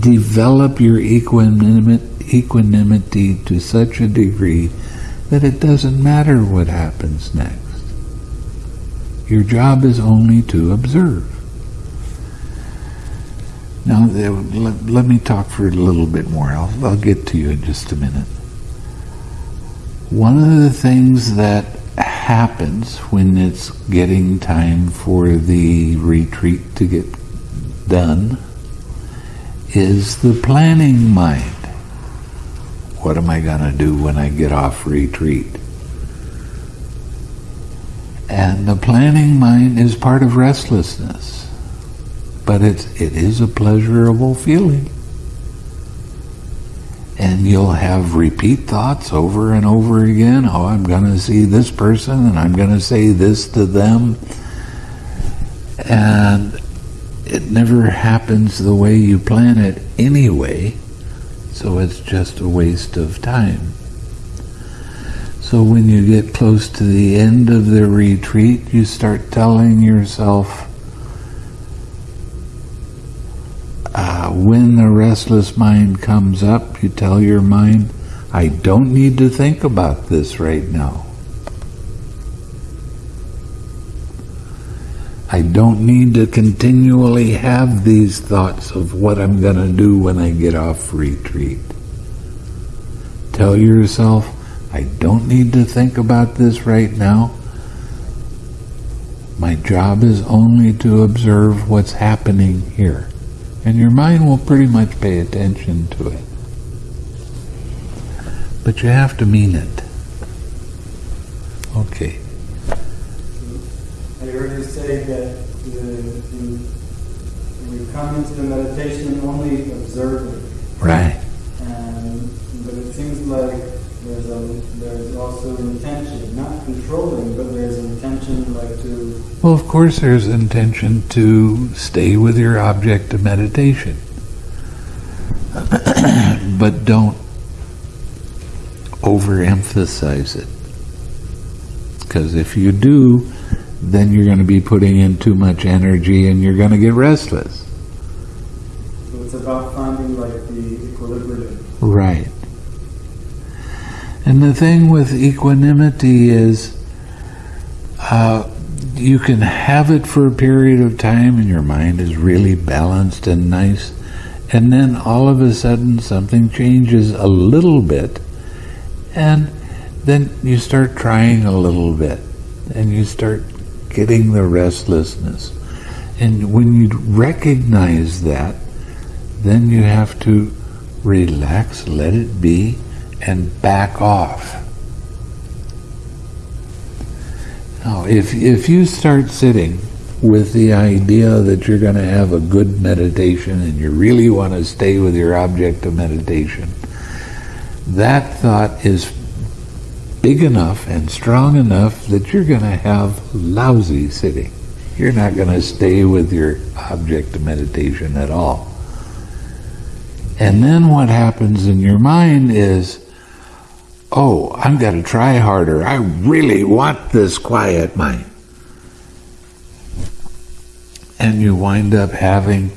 develop your equanimity, equanimity to such a degree that it doesn't matter what happens next. Your job is only to observe. Now, let, me talk for a little bit more. I'll, I'll get to you in just a minute. One of the things that happens when it's getting time for the retreat to get done is the planning mind. What am I going to do when I get off retreat? And the planning mind is part of restlessness. But it's, it is a pleasurable feeling. And you'll have repeat thoughts over and over again. Oh, I'm going to see this person and I'm going to say this to them. And it never happens the way you plan it anyway so it's just a waste of time. So when you get close to the end of the retreat, you start telling yourself, uh, when the restless mind comes up, you tell your mind, I don't need to think about this right now. I don't need to continually have these thoughts of what I'm going to do when I get off retreat. Tell yourself, I don't need to think about this right now. My job is only to observe what's happening here. And your mind will pretty much pay attention to it. But you have to mean it. Okay. Say that the, you come into the meditation, only observe it. Right. And, but it seems like there's a there's also intention, not controlling, but there's an intention like to Well, of course, there's intention to stay with your object of meditation. [clears throat] but don't overemphasize it. Because if you do, then you're going to be putting in too much energy and you're going to get restless. so it's about finding like the equilibrium. Right. And the thing with equanimity is uh, you can have it for a period of time and your mind is really balanced and nice, and then all of a sudden something changes a little bit, and then you start trying a little bit, and you start getting the restlessness. And when you recognize that, then you have to relax, let it be, and back off. Now, if, if you start sitting with the idea that you're going to have a good meditation and you really want to stay with your object of meditation, that thought is big enough and strong enough that you're going to have lousy sitting. You're not going to stay with your object of meditation at all. And then what happens in your mind is, oh, I'm going to try harder. I really want this quiet mind. And you wind up having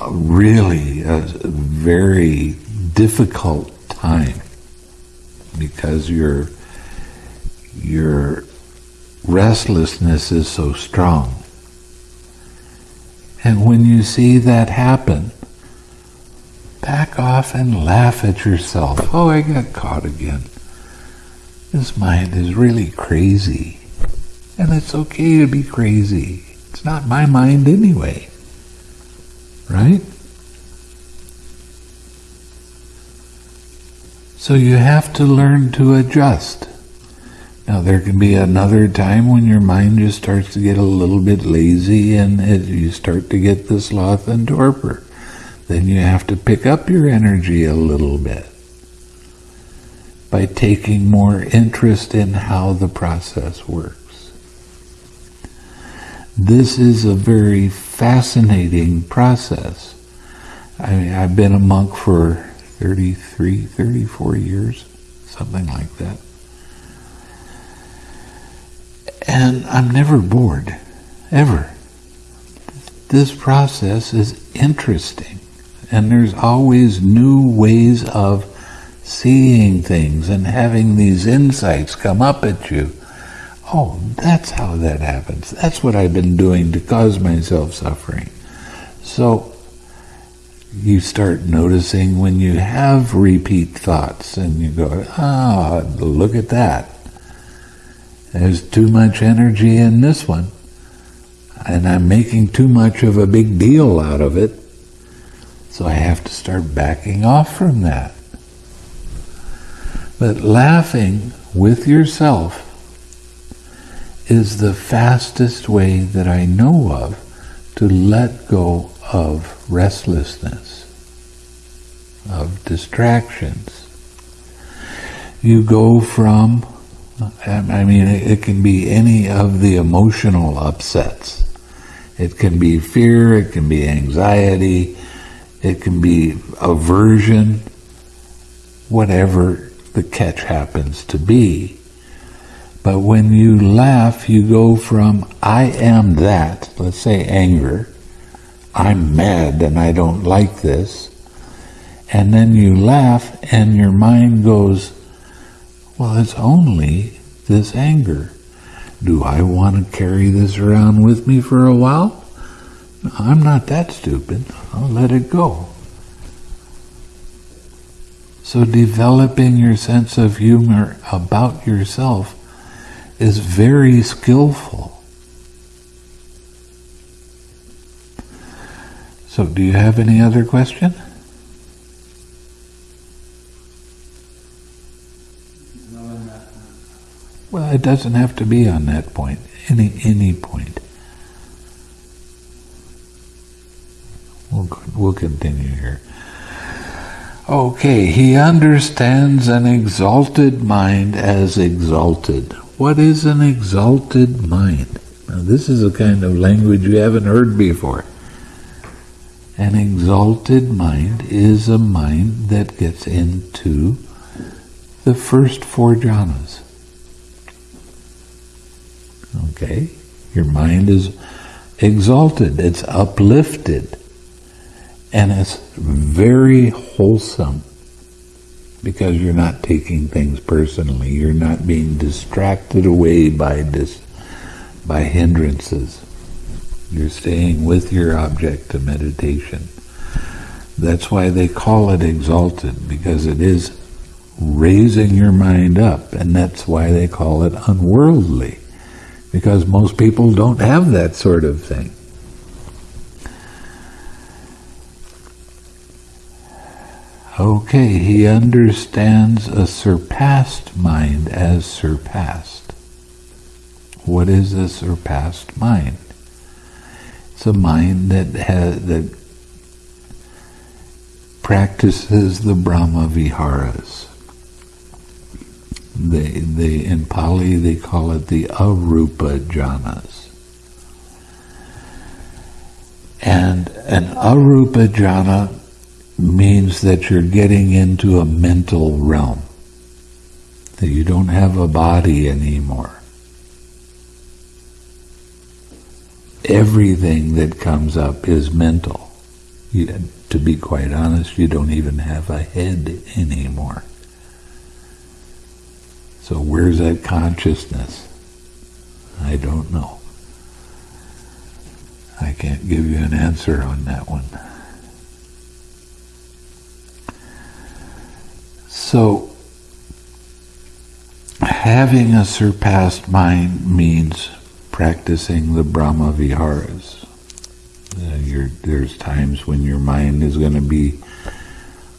a really a very difficult time because your your restlessness is so strong. And when you see that happen, back off and laugh at yourself. Oh, I got caught again. This mind is really crazy. And it's okay to be crazy. It's not my mind anyway. Right? So you have to learn to adjust. Now there can be another time when your mind just starts to get a little bit lazy and it, you start to get the sloth and torpor. Then you have to pick up your energy a little bit by taking more interest in how the process works. This is a very fascinating process. I mean, I've been a monk for 33, 34 years, something like that. And I'm never bored, ever. This process is interesting, and there's always new ways of seeing things and having these insights come up at you. Oh, that's how that happens. That's what I've been doing to cause myself suffering. So, you start noticing when you have repeat thoughts and you go, ah, look at that. There's too much energy in this one. And I'm making too much of a big deal out of it. So I have to start backing off from that. But laughing with yourself is the fastest way that I know of to let go of restlessness, of distractions. You go from, I mean, it can be any of the emotional upsets. It can be fear, it can be anxiety, it can be aversion, whatever the catch happens to be. But when you laugh, you go from I am that, let's say anger, I'm mad and I don't like this. And then you laugh and your mind goes, well, it's only this anger. Do I want to carry this around with me for a while? I'm not that stupid. I'll let it go. So developing your sense of humor about yourself is very skillful. So do you have any other question? Well, it doesn't have to be on that point. Any any point. We'll we'll continue here. Okay, he understands an exalted mind as exalted. What is an exalted mind? Now, this is a kind of language you haven't heard before. An exalted mind is a mind that gets into the first four jhanas. Okay? Your mind is exalted, it's uplifted, and it's very wholesome because you're not taking things personally. You're not being distracted away by dis, by hindrances. You're staying with your object of meditation. That's why they call it exalted, because it is raising your mind up, and that's why they call it unworldly, because most people don't have that sort of thing. Okay, he understands a surpassed mind as surpassed. What is a surpassed mind? It's a mind that has that practices the Brahma Viharas. They, they in Pali they call it the arupa jhanas. And an arupa jhana means that you're getting into a mental realm. That you don't have a body anymore. Everything that comes up is mental. You, to be quite honest, you don't even have a head anymore. So where's that consciousness? I don't know. I can't give you an answer on that one. So, having a surpassed mind means practicing the Brahma Viharas. Uh, there's times when your mind is going to be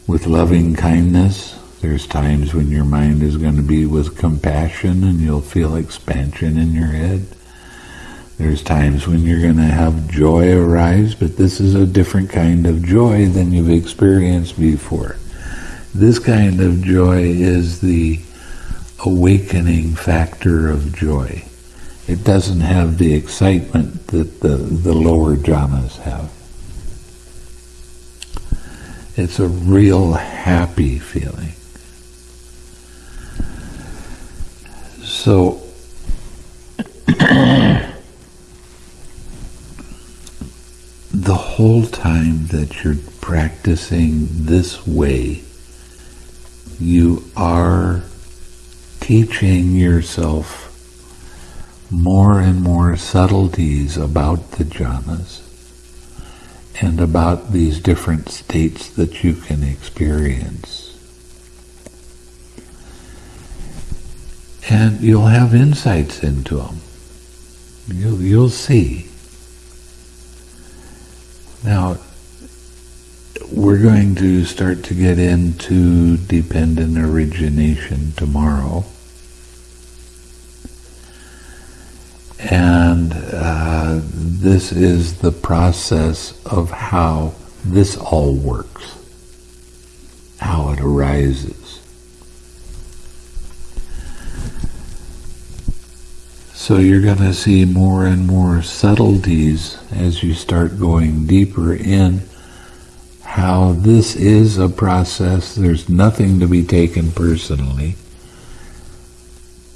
with loving kindness. There's times when your mind is going to be with compassion and you'll feel expansion in your head. There's times when you're going to have joy arise, but this is a different kind of joy than you've experienced before. This kind of joy is the awakening factor of joy. It doesn't have the excitement that the, the lower jhanas have. It's a real happy feeling. So, [coughs] the whole time that you're practicing this way, you are teaching yourself more and more subtleties about the jhanas and about these different states that you can experience. And you'll have insights into them. You'll, you'll see. Now, we're going to start to get into dependent origination tomorrow. And uh, this is the process of how this all works, how it arises. So you're going to see more and more subtleties as you start going deeper in how this is a process. There's nothing to be taken personally.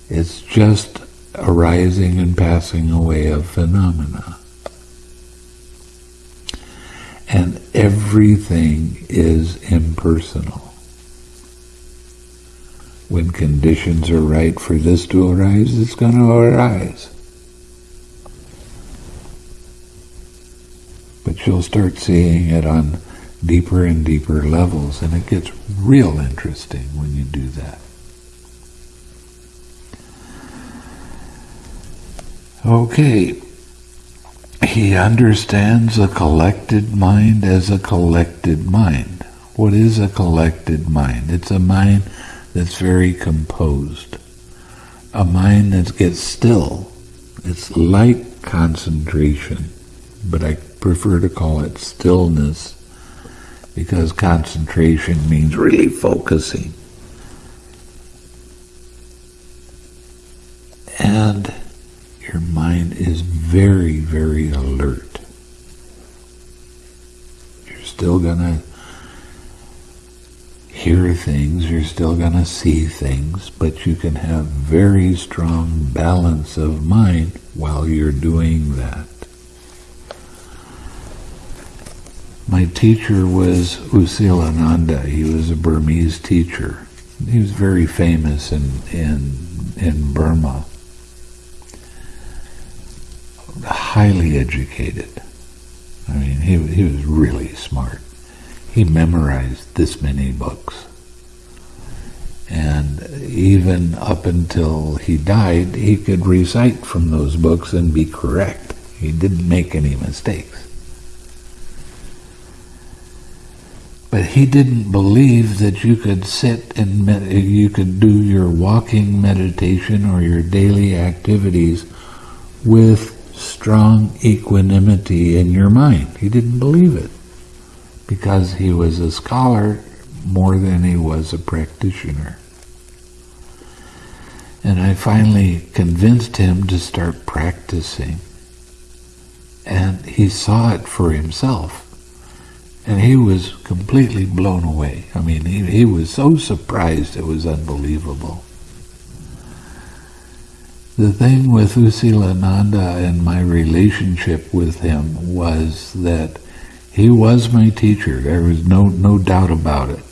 It's just arising and passing away of phenomena. And everything is impersonal. When conditions are right for this to arise, it's going to arise. But you'll start seeing it on deeper and deeper levels, and it gets real interesting when you do that. Okay, he understands a collected mind as a collected mind. What is a collected mind? It's a mind that's very composed, a mind that gets still. It's like concentration, but I prefer to call it stillness because concentration means really focusing. And your mind is very, very alert. You're still going to hear things, you're still going to see things, but you can have very strong balance of mind while you're doing that. My teacher was U Silananda. He was a Burmese teacher. He was very famous in, in, in Burma highly educated. I mean, he, he was really smart. He memorized this many books. And even up until he died, he could recite from those books and be correct. He didn't make any mistakes. But he didn't believe that you could sit and you could do your walking meditation or your daily activities with strong equanimity in your mind. He didn't believe it because he was a scholar more than he was a practitioner. And I finally convinced him to start practicing. And he saw it for himself. And he was completely blown away. I mean, he, he was so surprised it was unbelievable. The thing with U Silananda and my relationship with him was that he was my teacher. There was no, no doubt about it.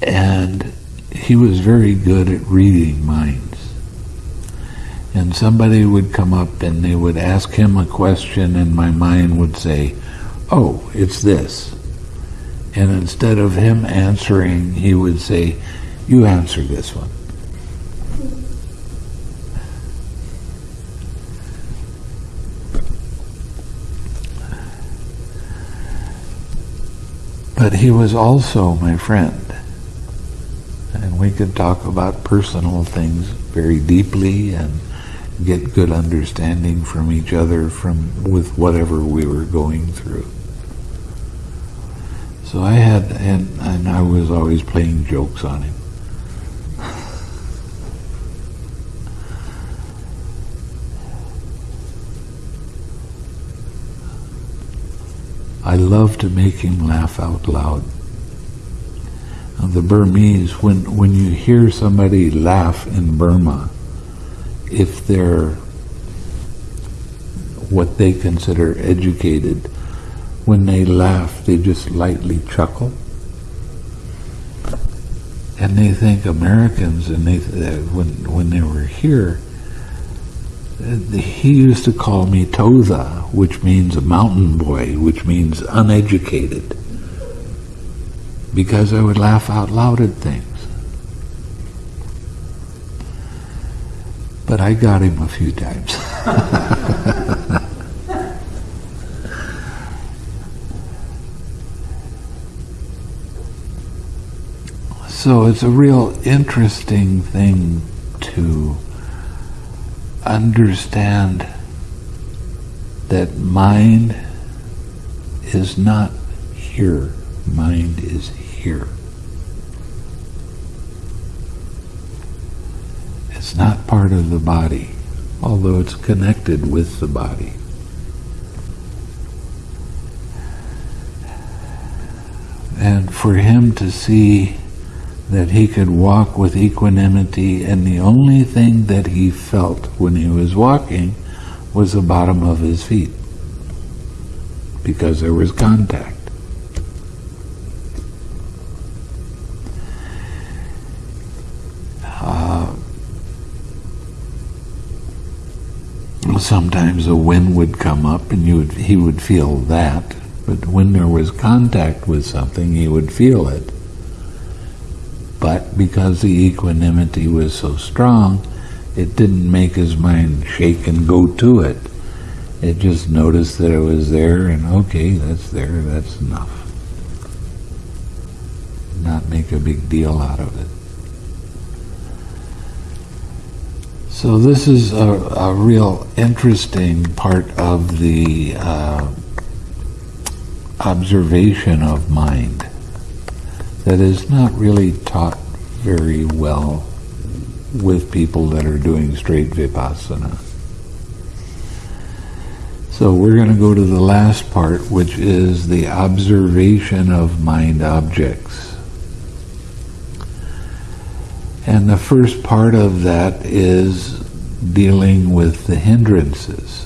And he was very good at reading minds. And somebody would come up and they would ask him a question and my mind would say, oh, it's this. And instead of him answering, he would say, you answer this one. But he was also my friend. And we could talk about personal things very deeply and get good understanding from each other from with whatever we were going through. So I had, and, and I was always playing jokes on him. I love to make him laugh out loud. Now, the Burmese, when, when you hear somebody laugh in Burma, if they're what they consider educated, when they laugh, they just lightly chuckle. And they think Americans, and they when when they were here, Uh, he used to call me Toza, which means a mountain boy, which means uneducated, because I would laugh out loud at things. But I got him a few times. [laughs] so it's a real interesting thing to understand that mind is not here, mind is here. It's not part of the body, although it's connected with the body. And for him to see that he could walk with equanimity, and the only thing that he felt when he was walking was the bottom of his feet. because there was contact. Uh, sometimes a wind would come up and you would, he would feel that, but when there was contact with something, he would feel it. But because the equanimity was so strong, it didn't make his mind shake and go to it. It just noticed that it was there and okay, that's there, that's enough. Not make a big deal out of it. So this is a, a real interesting part of the uh, observation of mind that is not really taught very well with people that are doing straight vipassana. So we're going to go to the last part, which is the observation of mind objects. And the first part of that is dealing with the hindrances,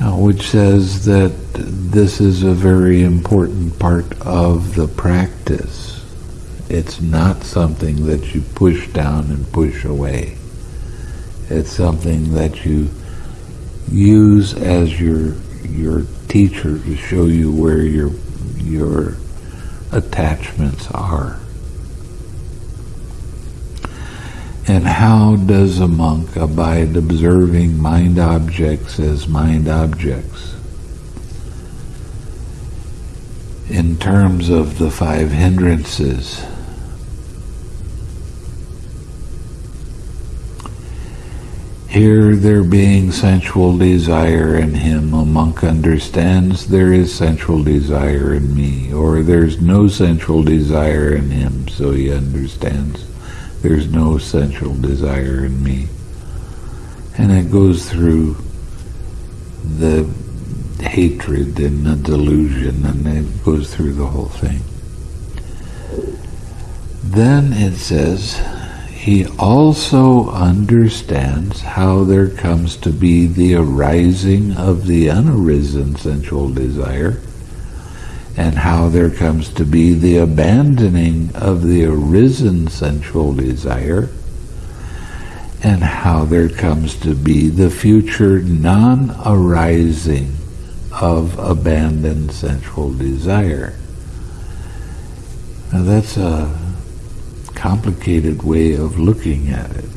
uh, which says that this is a very important part of the practice. It's not something that you push down and push away. It's something that you use as your your teacher to show you where your your attachments are. And how does a monk abide observing mind objects as mind objects? In terms of the five hindrances, Here there being sensual desire in him, a monk understands there is sensual desire in me, or there's no sensual desire in him, so he understands there's no sensual desire in me. And it goes through the hatred and the delusion, and it goes through the whole thing. Then it says, he also understands how there comes to be the arising of the unarisen sensual desire and how there comes to be the abandoning of the arisen sensual desire and how there comes to be the future non-arising of abandoned sensual desire. Now that's a complicated way of looking at it.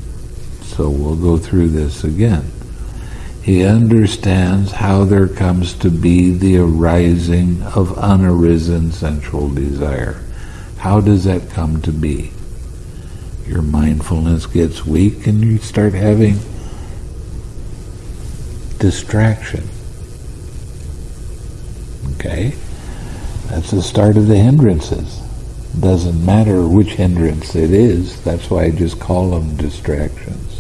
So we'll go through this again. He understands how there comes to be the arising of unarisen sensual desire. How does that come to be? Your mindfulness gets weak and you start having distraction. Okay? That's the start of the hindrances. Doesn't matter which hindrance it is, that's why I just call them distractions.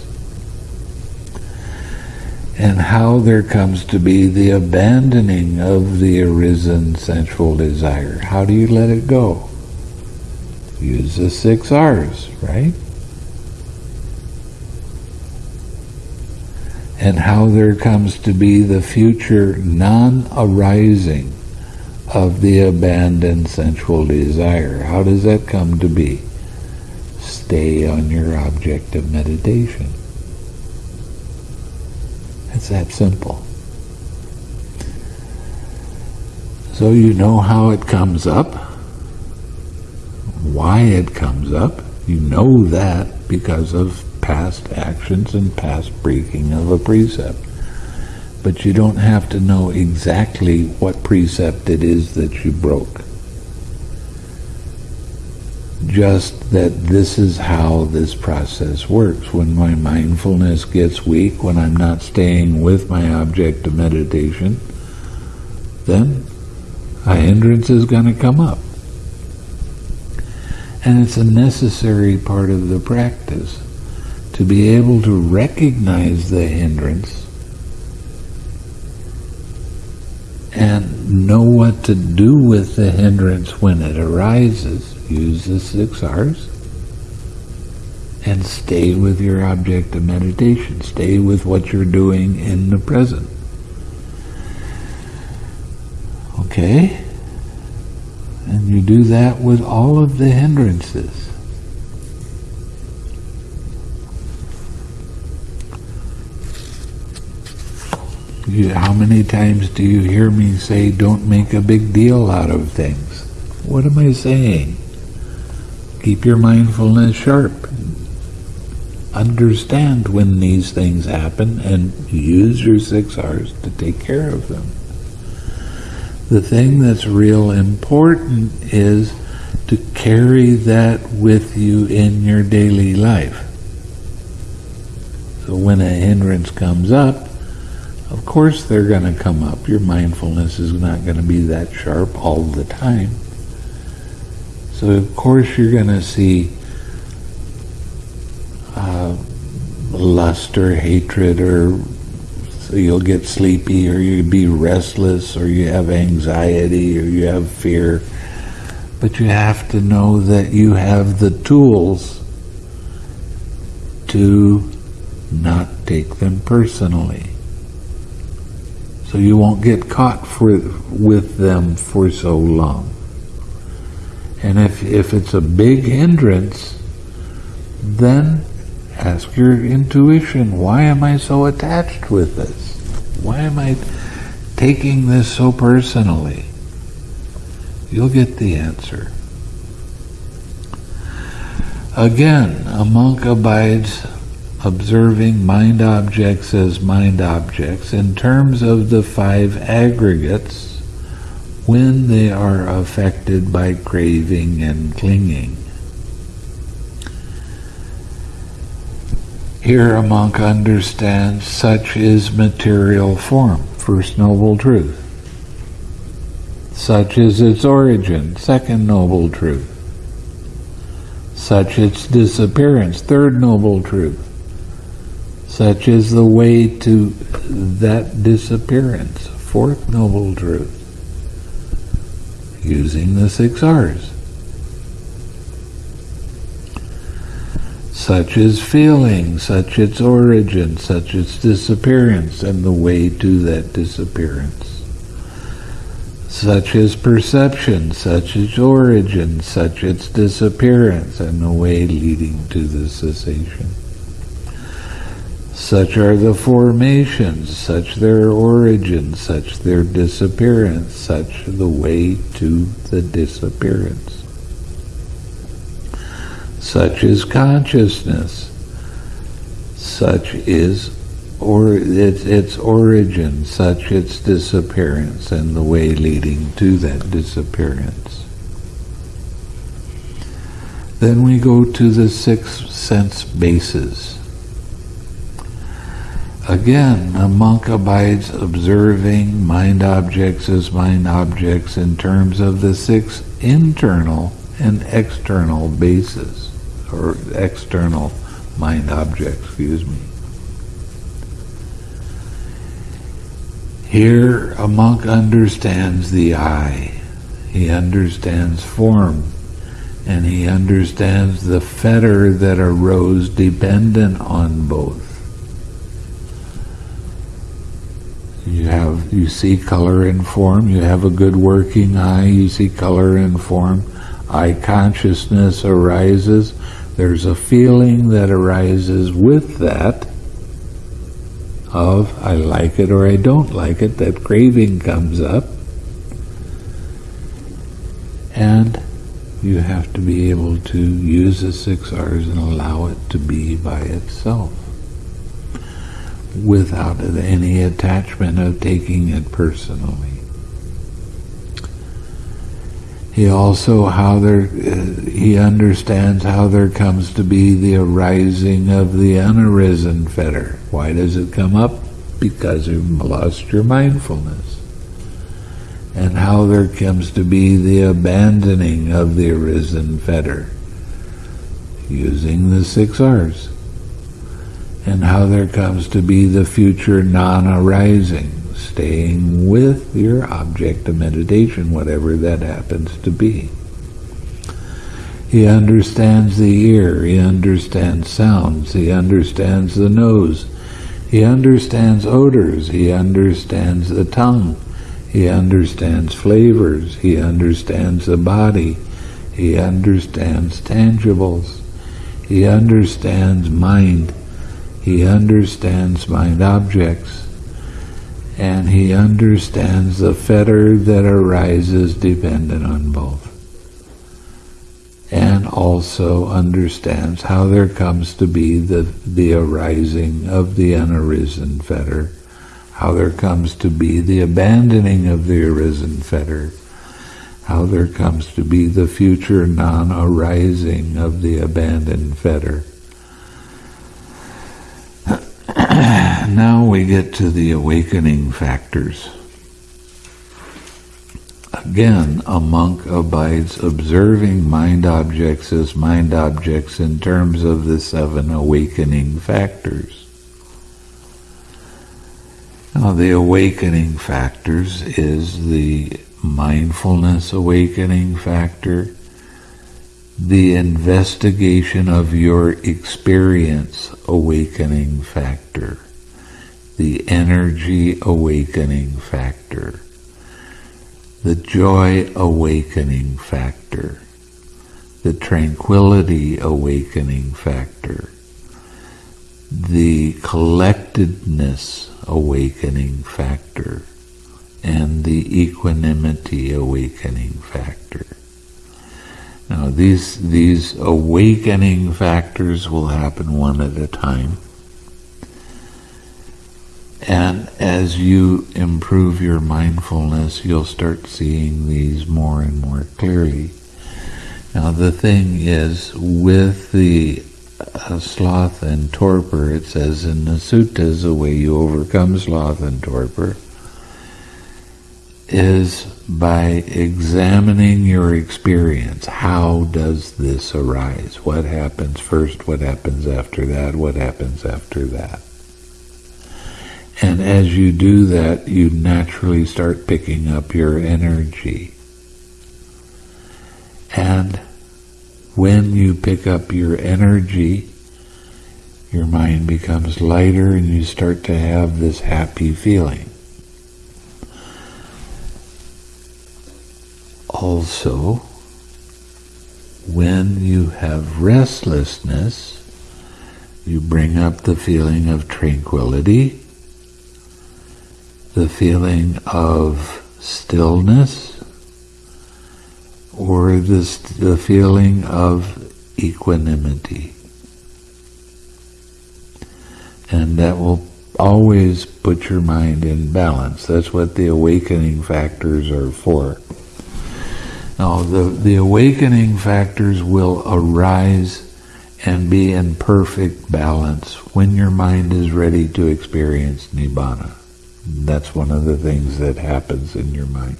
And how there comes to be the abandoning of the arisen sensual desire. How do you let it go? Use the six R's, right? And how there comes to be the future non-arising of the abandoned sensual desire. How does that come to be? Stay on your object of meditation. It's that simple. So you know how it comes up, why it comes up. You know that because of past actions and past breaking of a precept but you don't have to know exactly what precept it is that you broke. Just that this is how this process works. When my mindfulness gets weak, when I'm not staying with my object of meditation, then a hindrance is going to come up. And it's a necessary part of the practice to be able to recognize the hindrance and know what to do with the hindrance when it arises. Use the six R's and stay with your object of meditation. Stay with what you're doing in the present. Okay? And you do that with all of the hindrances. You, how many times do you hear me say, don't make a big deal out of things? What am I saying? Keep your mindfulness sharp. Understand when these things happen and use your six R's to take care of them. The thing that's real important is to carry that with you in your daily life. So when a hindrance comes up, of course they're going to come up. Your mindfulness is not going to be that sharp all the time. So of course you're going to see uh, lust or hatred or so you'll get sleepy or you'll be restless or you have anxiety or you have fear. But you have to know that you have the tools to not take them personally so you won't get caught for, with them for so long. And if, if it's a big hindrance, then ask your intuition, why am I so attached with this? Why am I taking this so personally? You'll get the answer. Again, a monk abides observing mind objects as mind objects in terms of the five aggregates when they are affected by craving and clinging. Here a monk understands such is material form, first noble truth. Such is its origin, second noble truth. Such its disappearance, third noble truth such is the way to that disappearance, fourth noble truth, using the six R's. Such is feeling, such its origin, such its disappearance, and the way to that disappearance. Such is perception, such its origin, such its disappearance, and the way leading to the cessation. Such are the formations, such their origin, such their disappearance, such the way to the disappearance. Such is consciousness, such is or its, its origin, such its disappearance, and the way leading to that disappearance. Then we go to the six sense bases. Again, a monk abides observing mind objects as mind objects in terms of the six internal and external bases, or external mind objects, excuse me. Here, a monk understands the eye, he understands form, and he understands the fetter that arose dependent on both. You have you see color and form. You have a good working eye. You see color and form. Eye consciousness arises. There's a feeling that arises with that of I like it or I don't like it. That craving comes up. And you have to be able to use the six R's and allow it to be by itself without any attachment of taking it personally. He also how there uh, he understands how there comes to be the arising of the unarisen fetter. Why does it come up? Because you've lost your mindfulness. And how there comes to be the abandoning of the arisen fetter using the six R's and how there comes to be the future non-arising, staying with your object of meditation, whatever that happens to be. He understands the ear, he understands sounds, he understands the nose, he understands odors, he understands the tongue, He understands flavors. He understands the body. He understands tangibles. He understands mind. He understands mind objects. And he understands the fetter that arises dependent on both. And also understands how there comes to be the, the arising of the unarisen fetter how there comes to be the abandoning of the arisen fetter, how there comes to be the future non-arising of the abandoned fetter. [clears throat] now we get to the awakening factors. Again, a monk abides observing mind objects as mind objects in terms of the seven awakening factors. Now, the awakening factors is the mindfulness awakening factor, the investigation of your experience awakening factor, the energy awakening factor, the joy awakening factor, the tranquility awakening factor, the collectedness awakening factor and the equanimity awakening factor. Now these these awakening factors will happen one at a time. And as you improve your mindfulness, you'll start seeing these more and more clearly. Now the thing is, with the uh, sloth and torpor, it says in the suttas, the way you overcome sloth and torpor is by examining your experience. How does this arise? What happens first? What happens after that? What happens after that? And as you do that, you naturally start picking up your energy. And when you pick up your energy, your mind becomes lighter and you start to have this happy feeling. Also, when you have restlessness, you bring up the feeling of tranquility, the feeling of stillness, or this, the feeling of equanimity. And that will always put your mind in balance. That's what the awakening factors are for. Now, the, the awakening factors will arise and be in perfect balance when your mind is ready to experience Nibbana. That's one of the things that happens in your mind.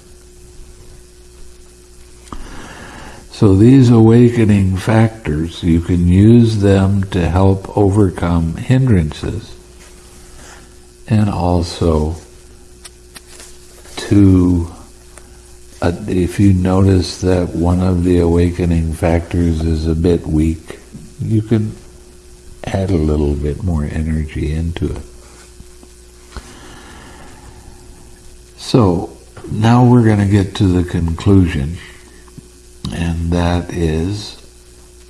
So these awakening factors, you can use them to help overcome hindrances and also to, Uh, if you notice that one of the awakening factors is a bit weak, you can add a little bit more energy into it. So now we're going to get to the conclusion and that is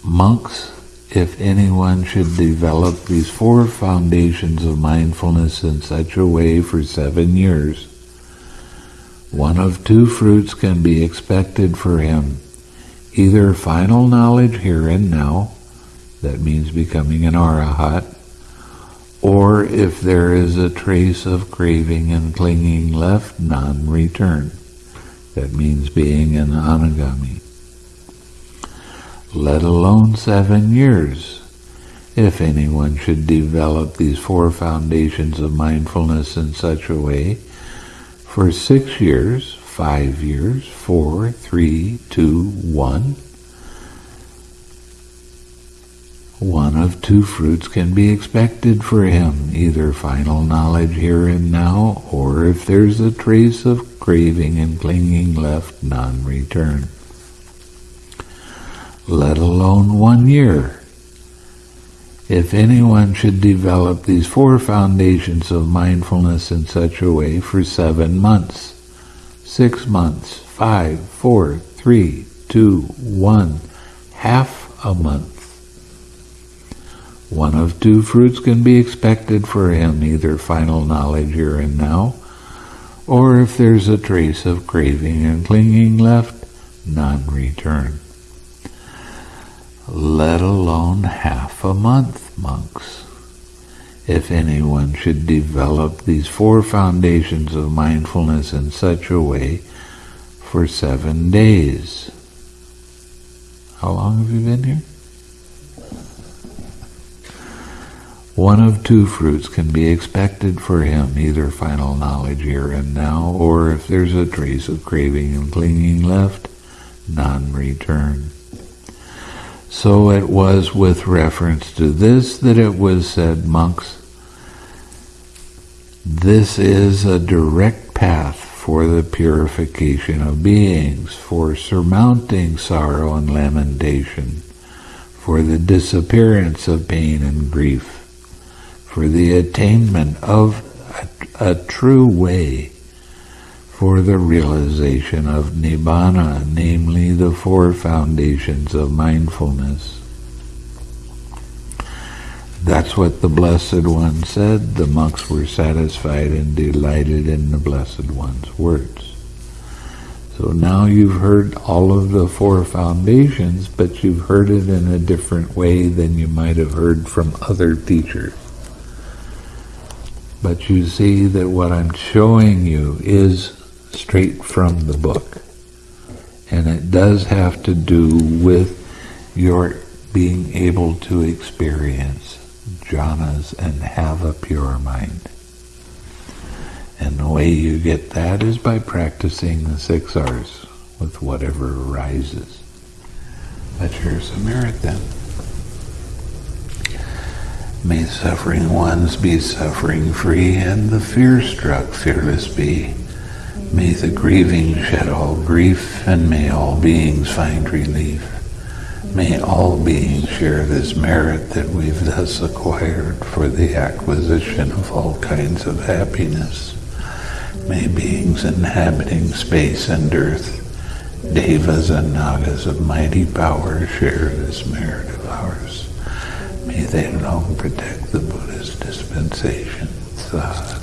monks, if anyone should develop these four foundations of mindfulness in such a way for seven years, one of two fruits can be expected for him either final knowledge here and now, that means becoming an arahat, or if there is a trace of craving and clinging left, non-return. That means being an anagami let alone seven years. If anyone should develop these four foundations of mindfulness in such a way, for six years, five years, four, three, two, one, one of two fruits can be expected for him, either final knowledge here and now, or if there's a trace of craving and clinging left, non-return let alone one year. If anyone should develop these four foundations of mindfulness in such a way for seven months, six months, five, four, three, two, one, half a month. One of two fruits can be expected for him, either final knowledge here and now, or if there's a trace of craving and clinging left, non-return. Let alone half a month, monks. If anyone should develop these four foundations of mindfulness in such a way for seven days. How long have you been here? One of two fruits can be expected for him, either final knowledge here and now, or if there's a trace of craving and clinging left, non-return. So it was with reference to this that it was said, monks, this is a direct path for the purification of beings, for surmounting sorrow and lamentation, for the disappearance of pain and grief for the attainment of a, a true way for the realization of Nibbana, namely the four foundations of mindfulness. That's what the Blessed One said. The monks were satisfied and delighted in the Blessed One's words. So now you've heard all of the four foundations, but you've heard it in a different way than you might have heard from other teachers. But you see that what I'm showing you is straight from the book. And it does have to do with your being able to experience jhanas and have a pure mind. And the way you get that is by practicing the six R's with whatever arises. But here's a merit then. May suffering ones be suffering free, and the fear struck fearless be. May the grieving shed all grief, and may all beings find relief. May all beings share this merit that we've thus acquired for the acquisition of all kinds of happiness. May beings inhabiting space and earth, devas and nagas of mighty power share this merit of ours. May they long protect the Buddha's dispensation. Sadhu.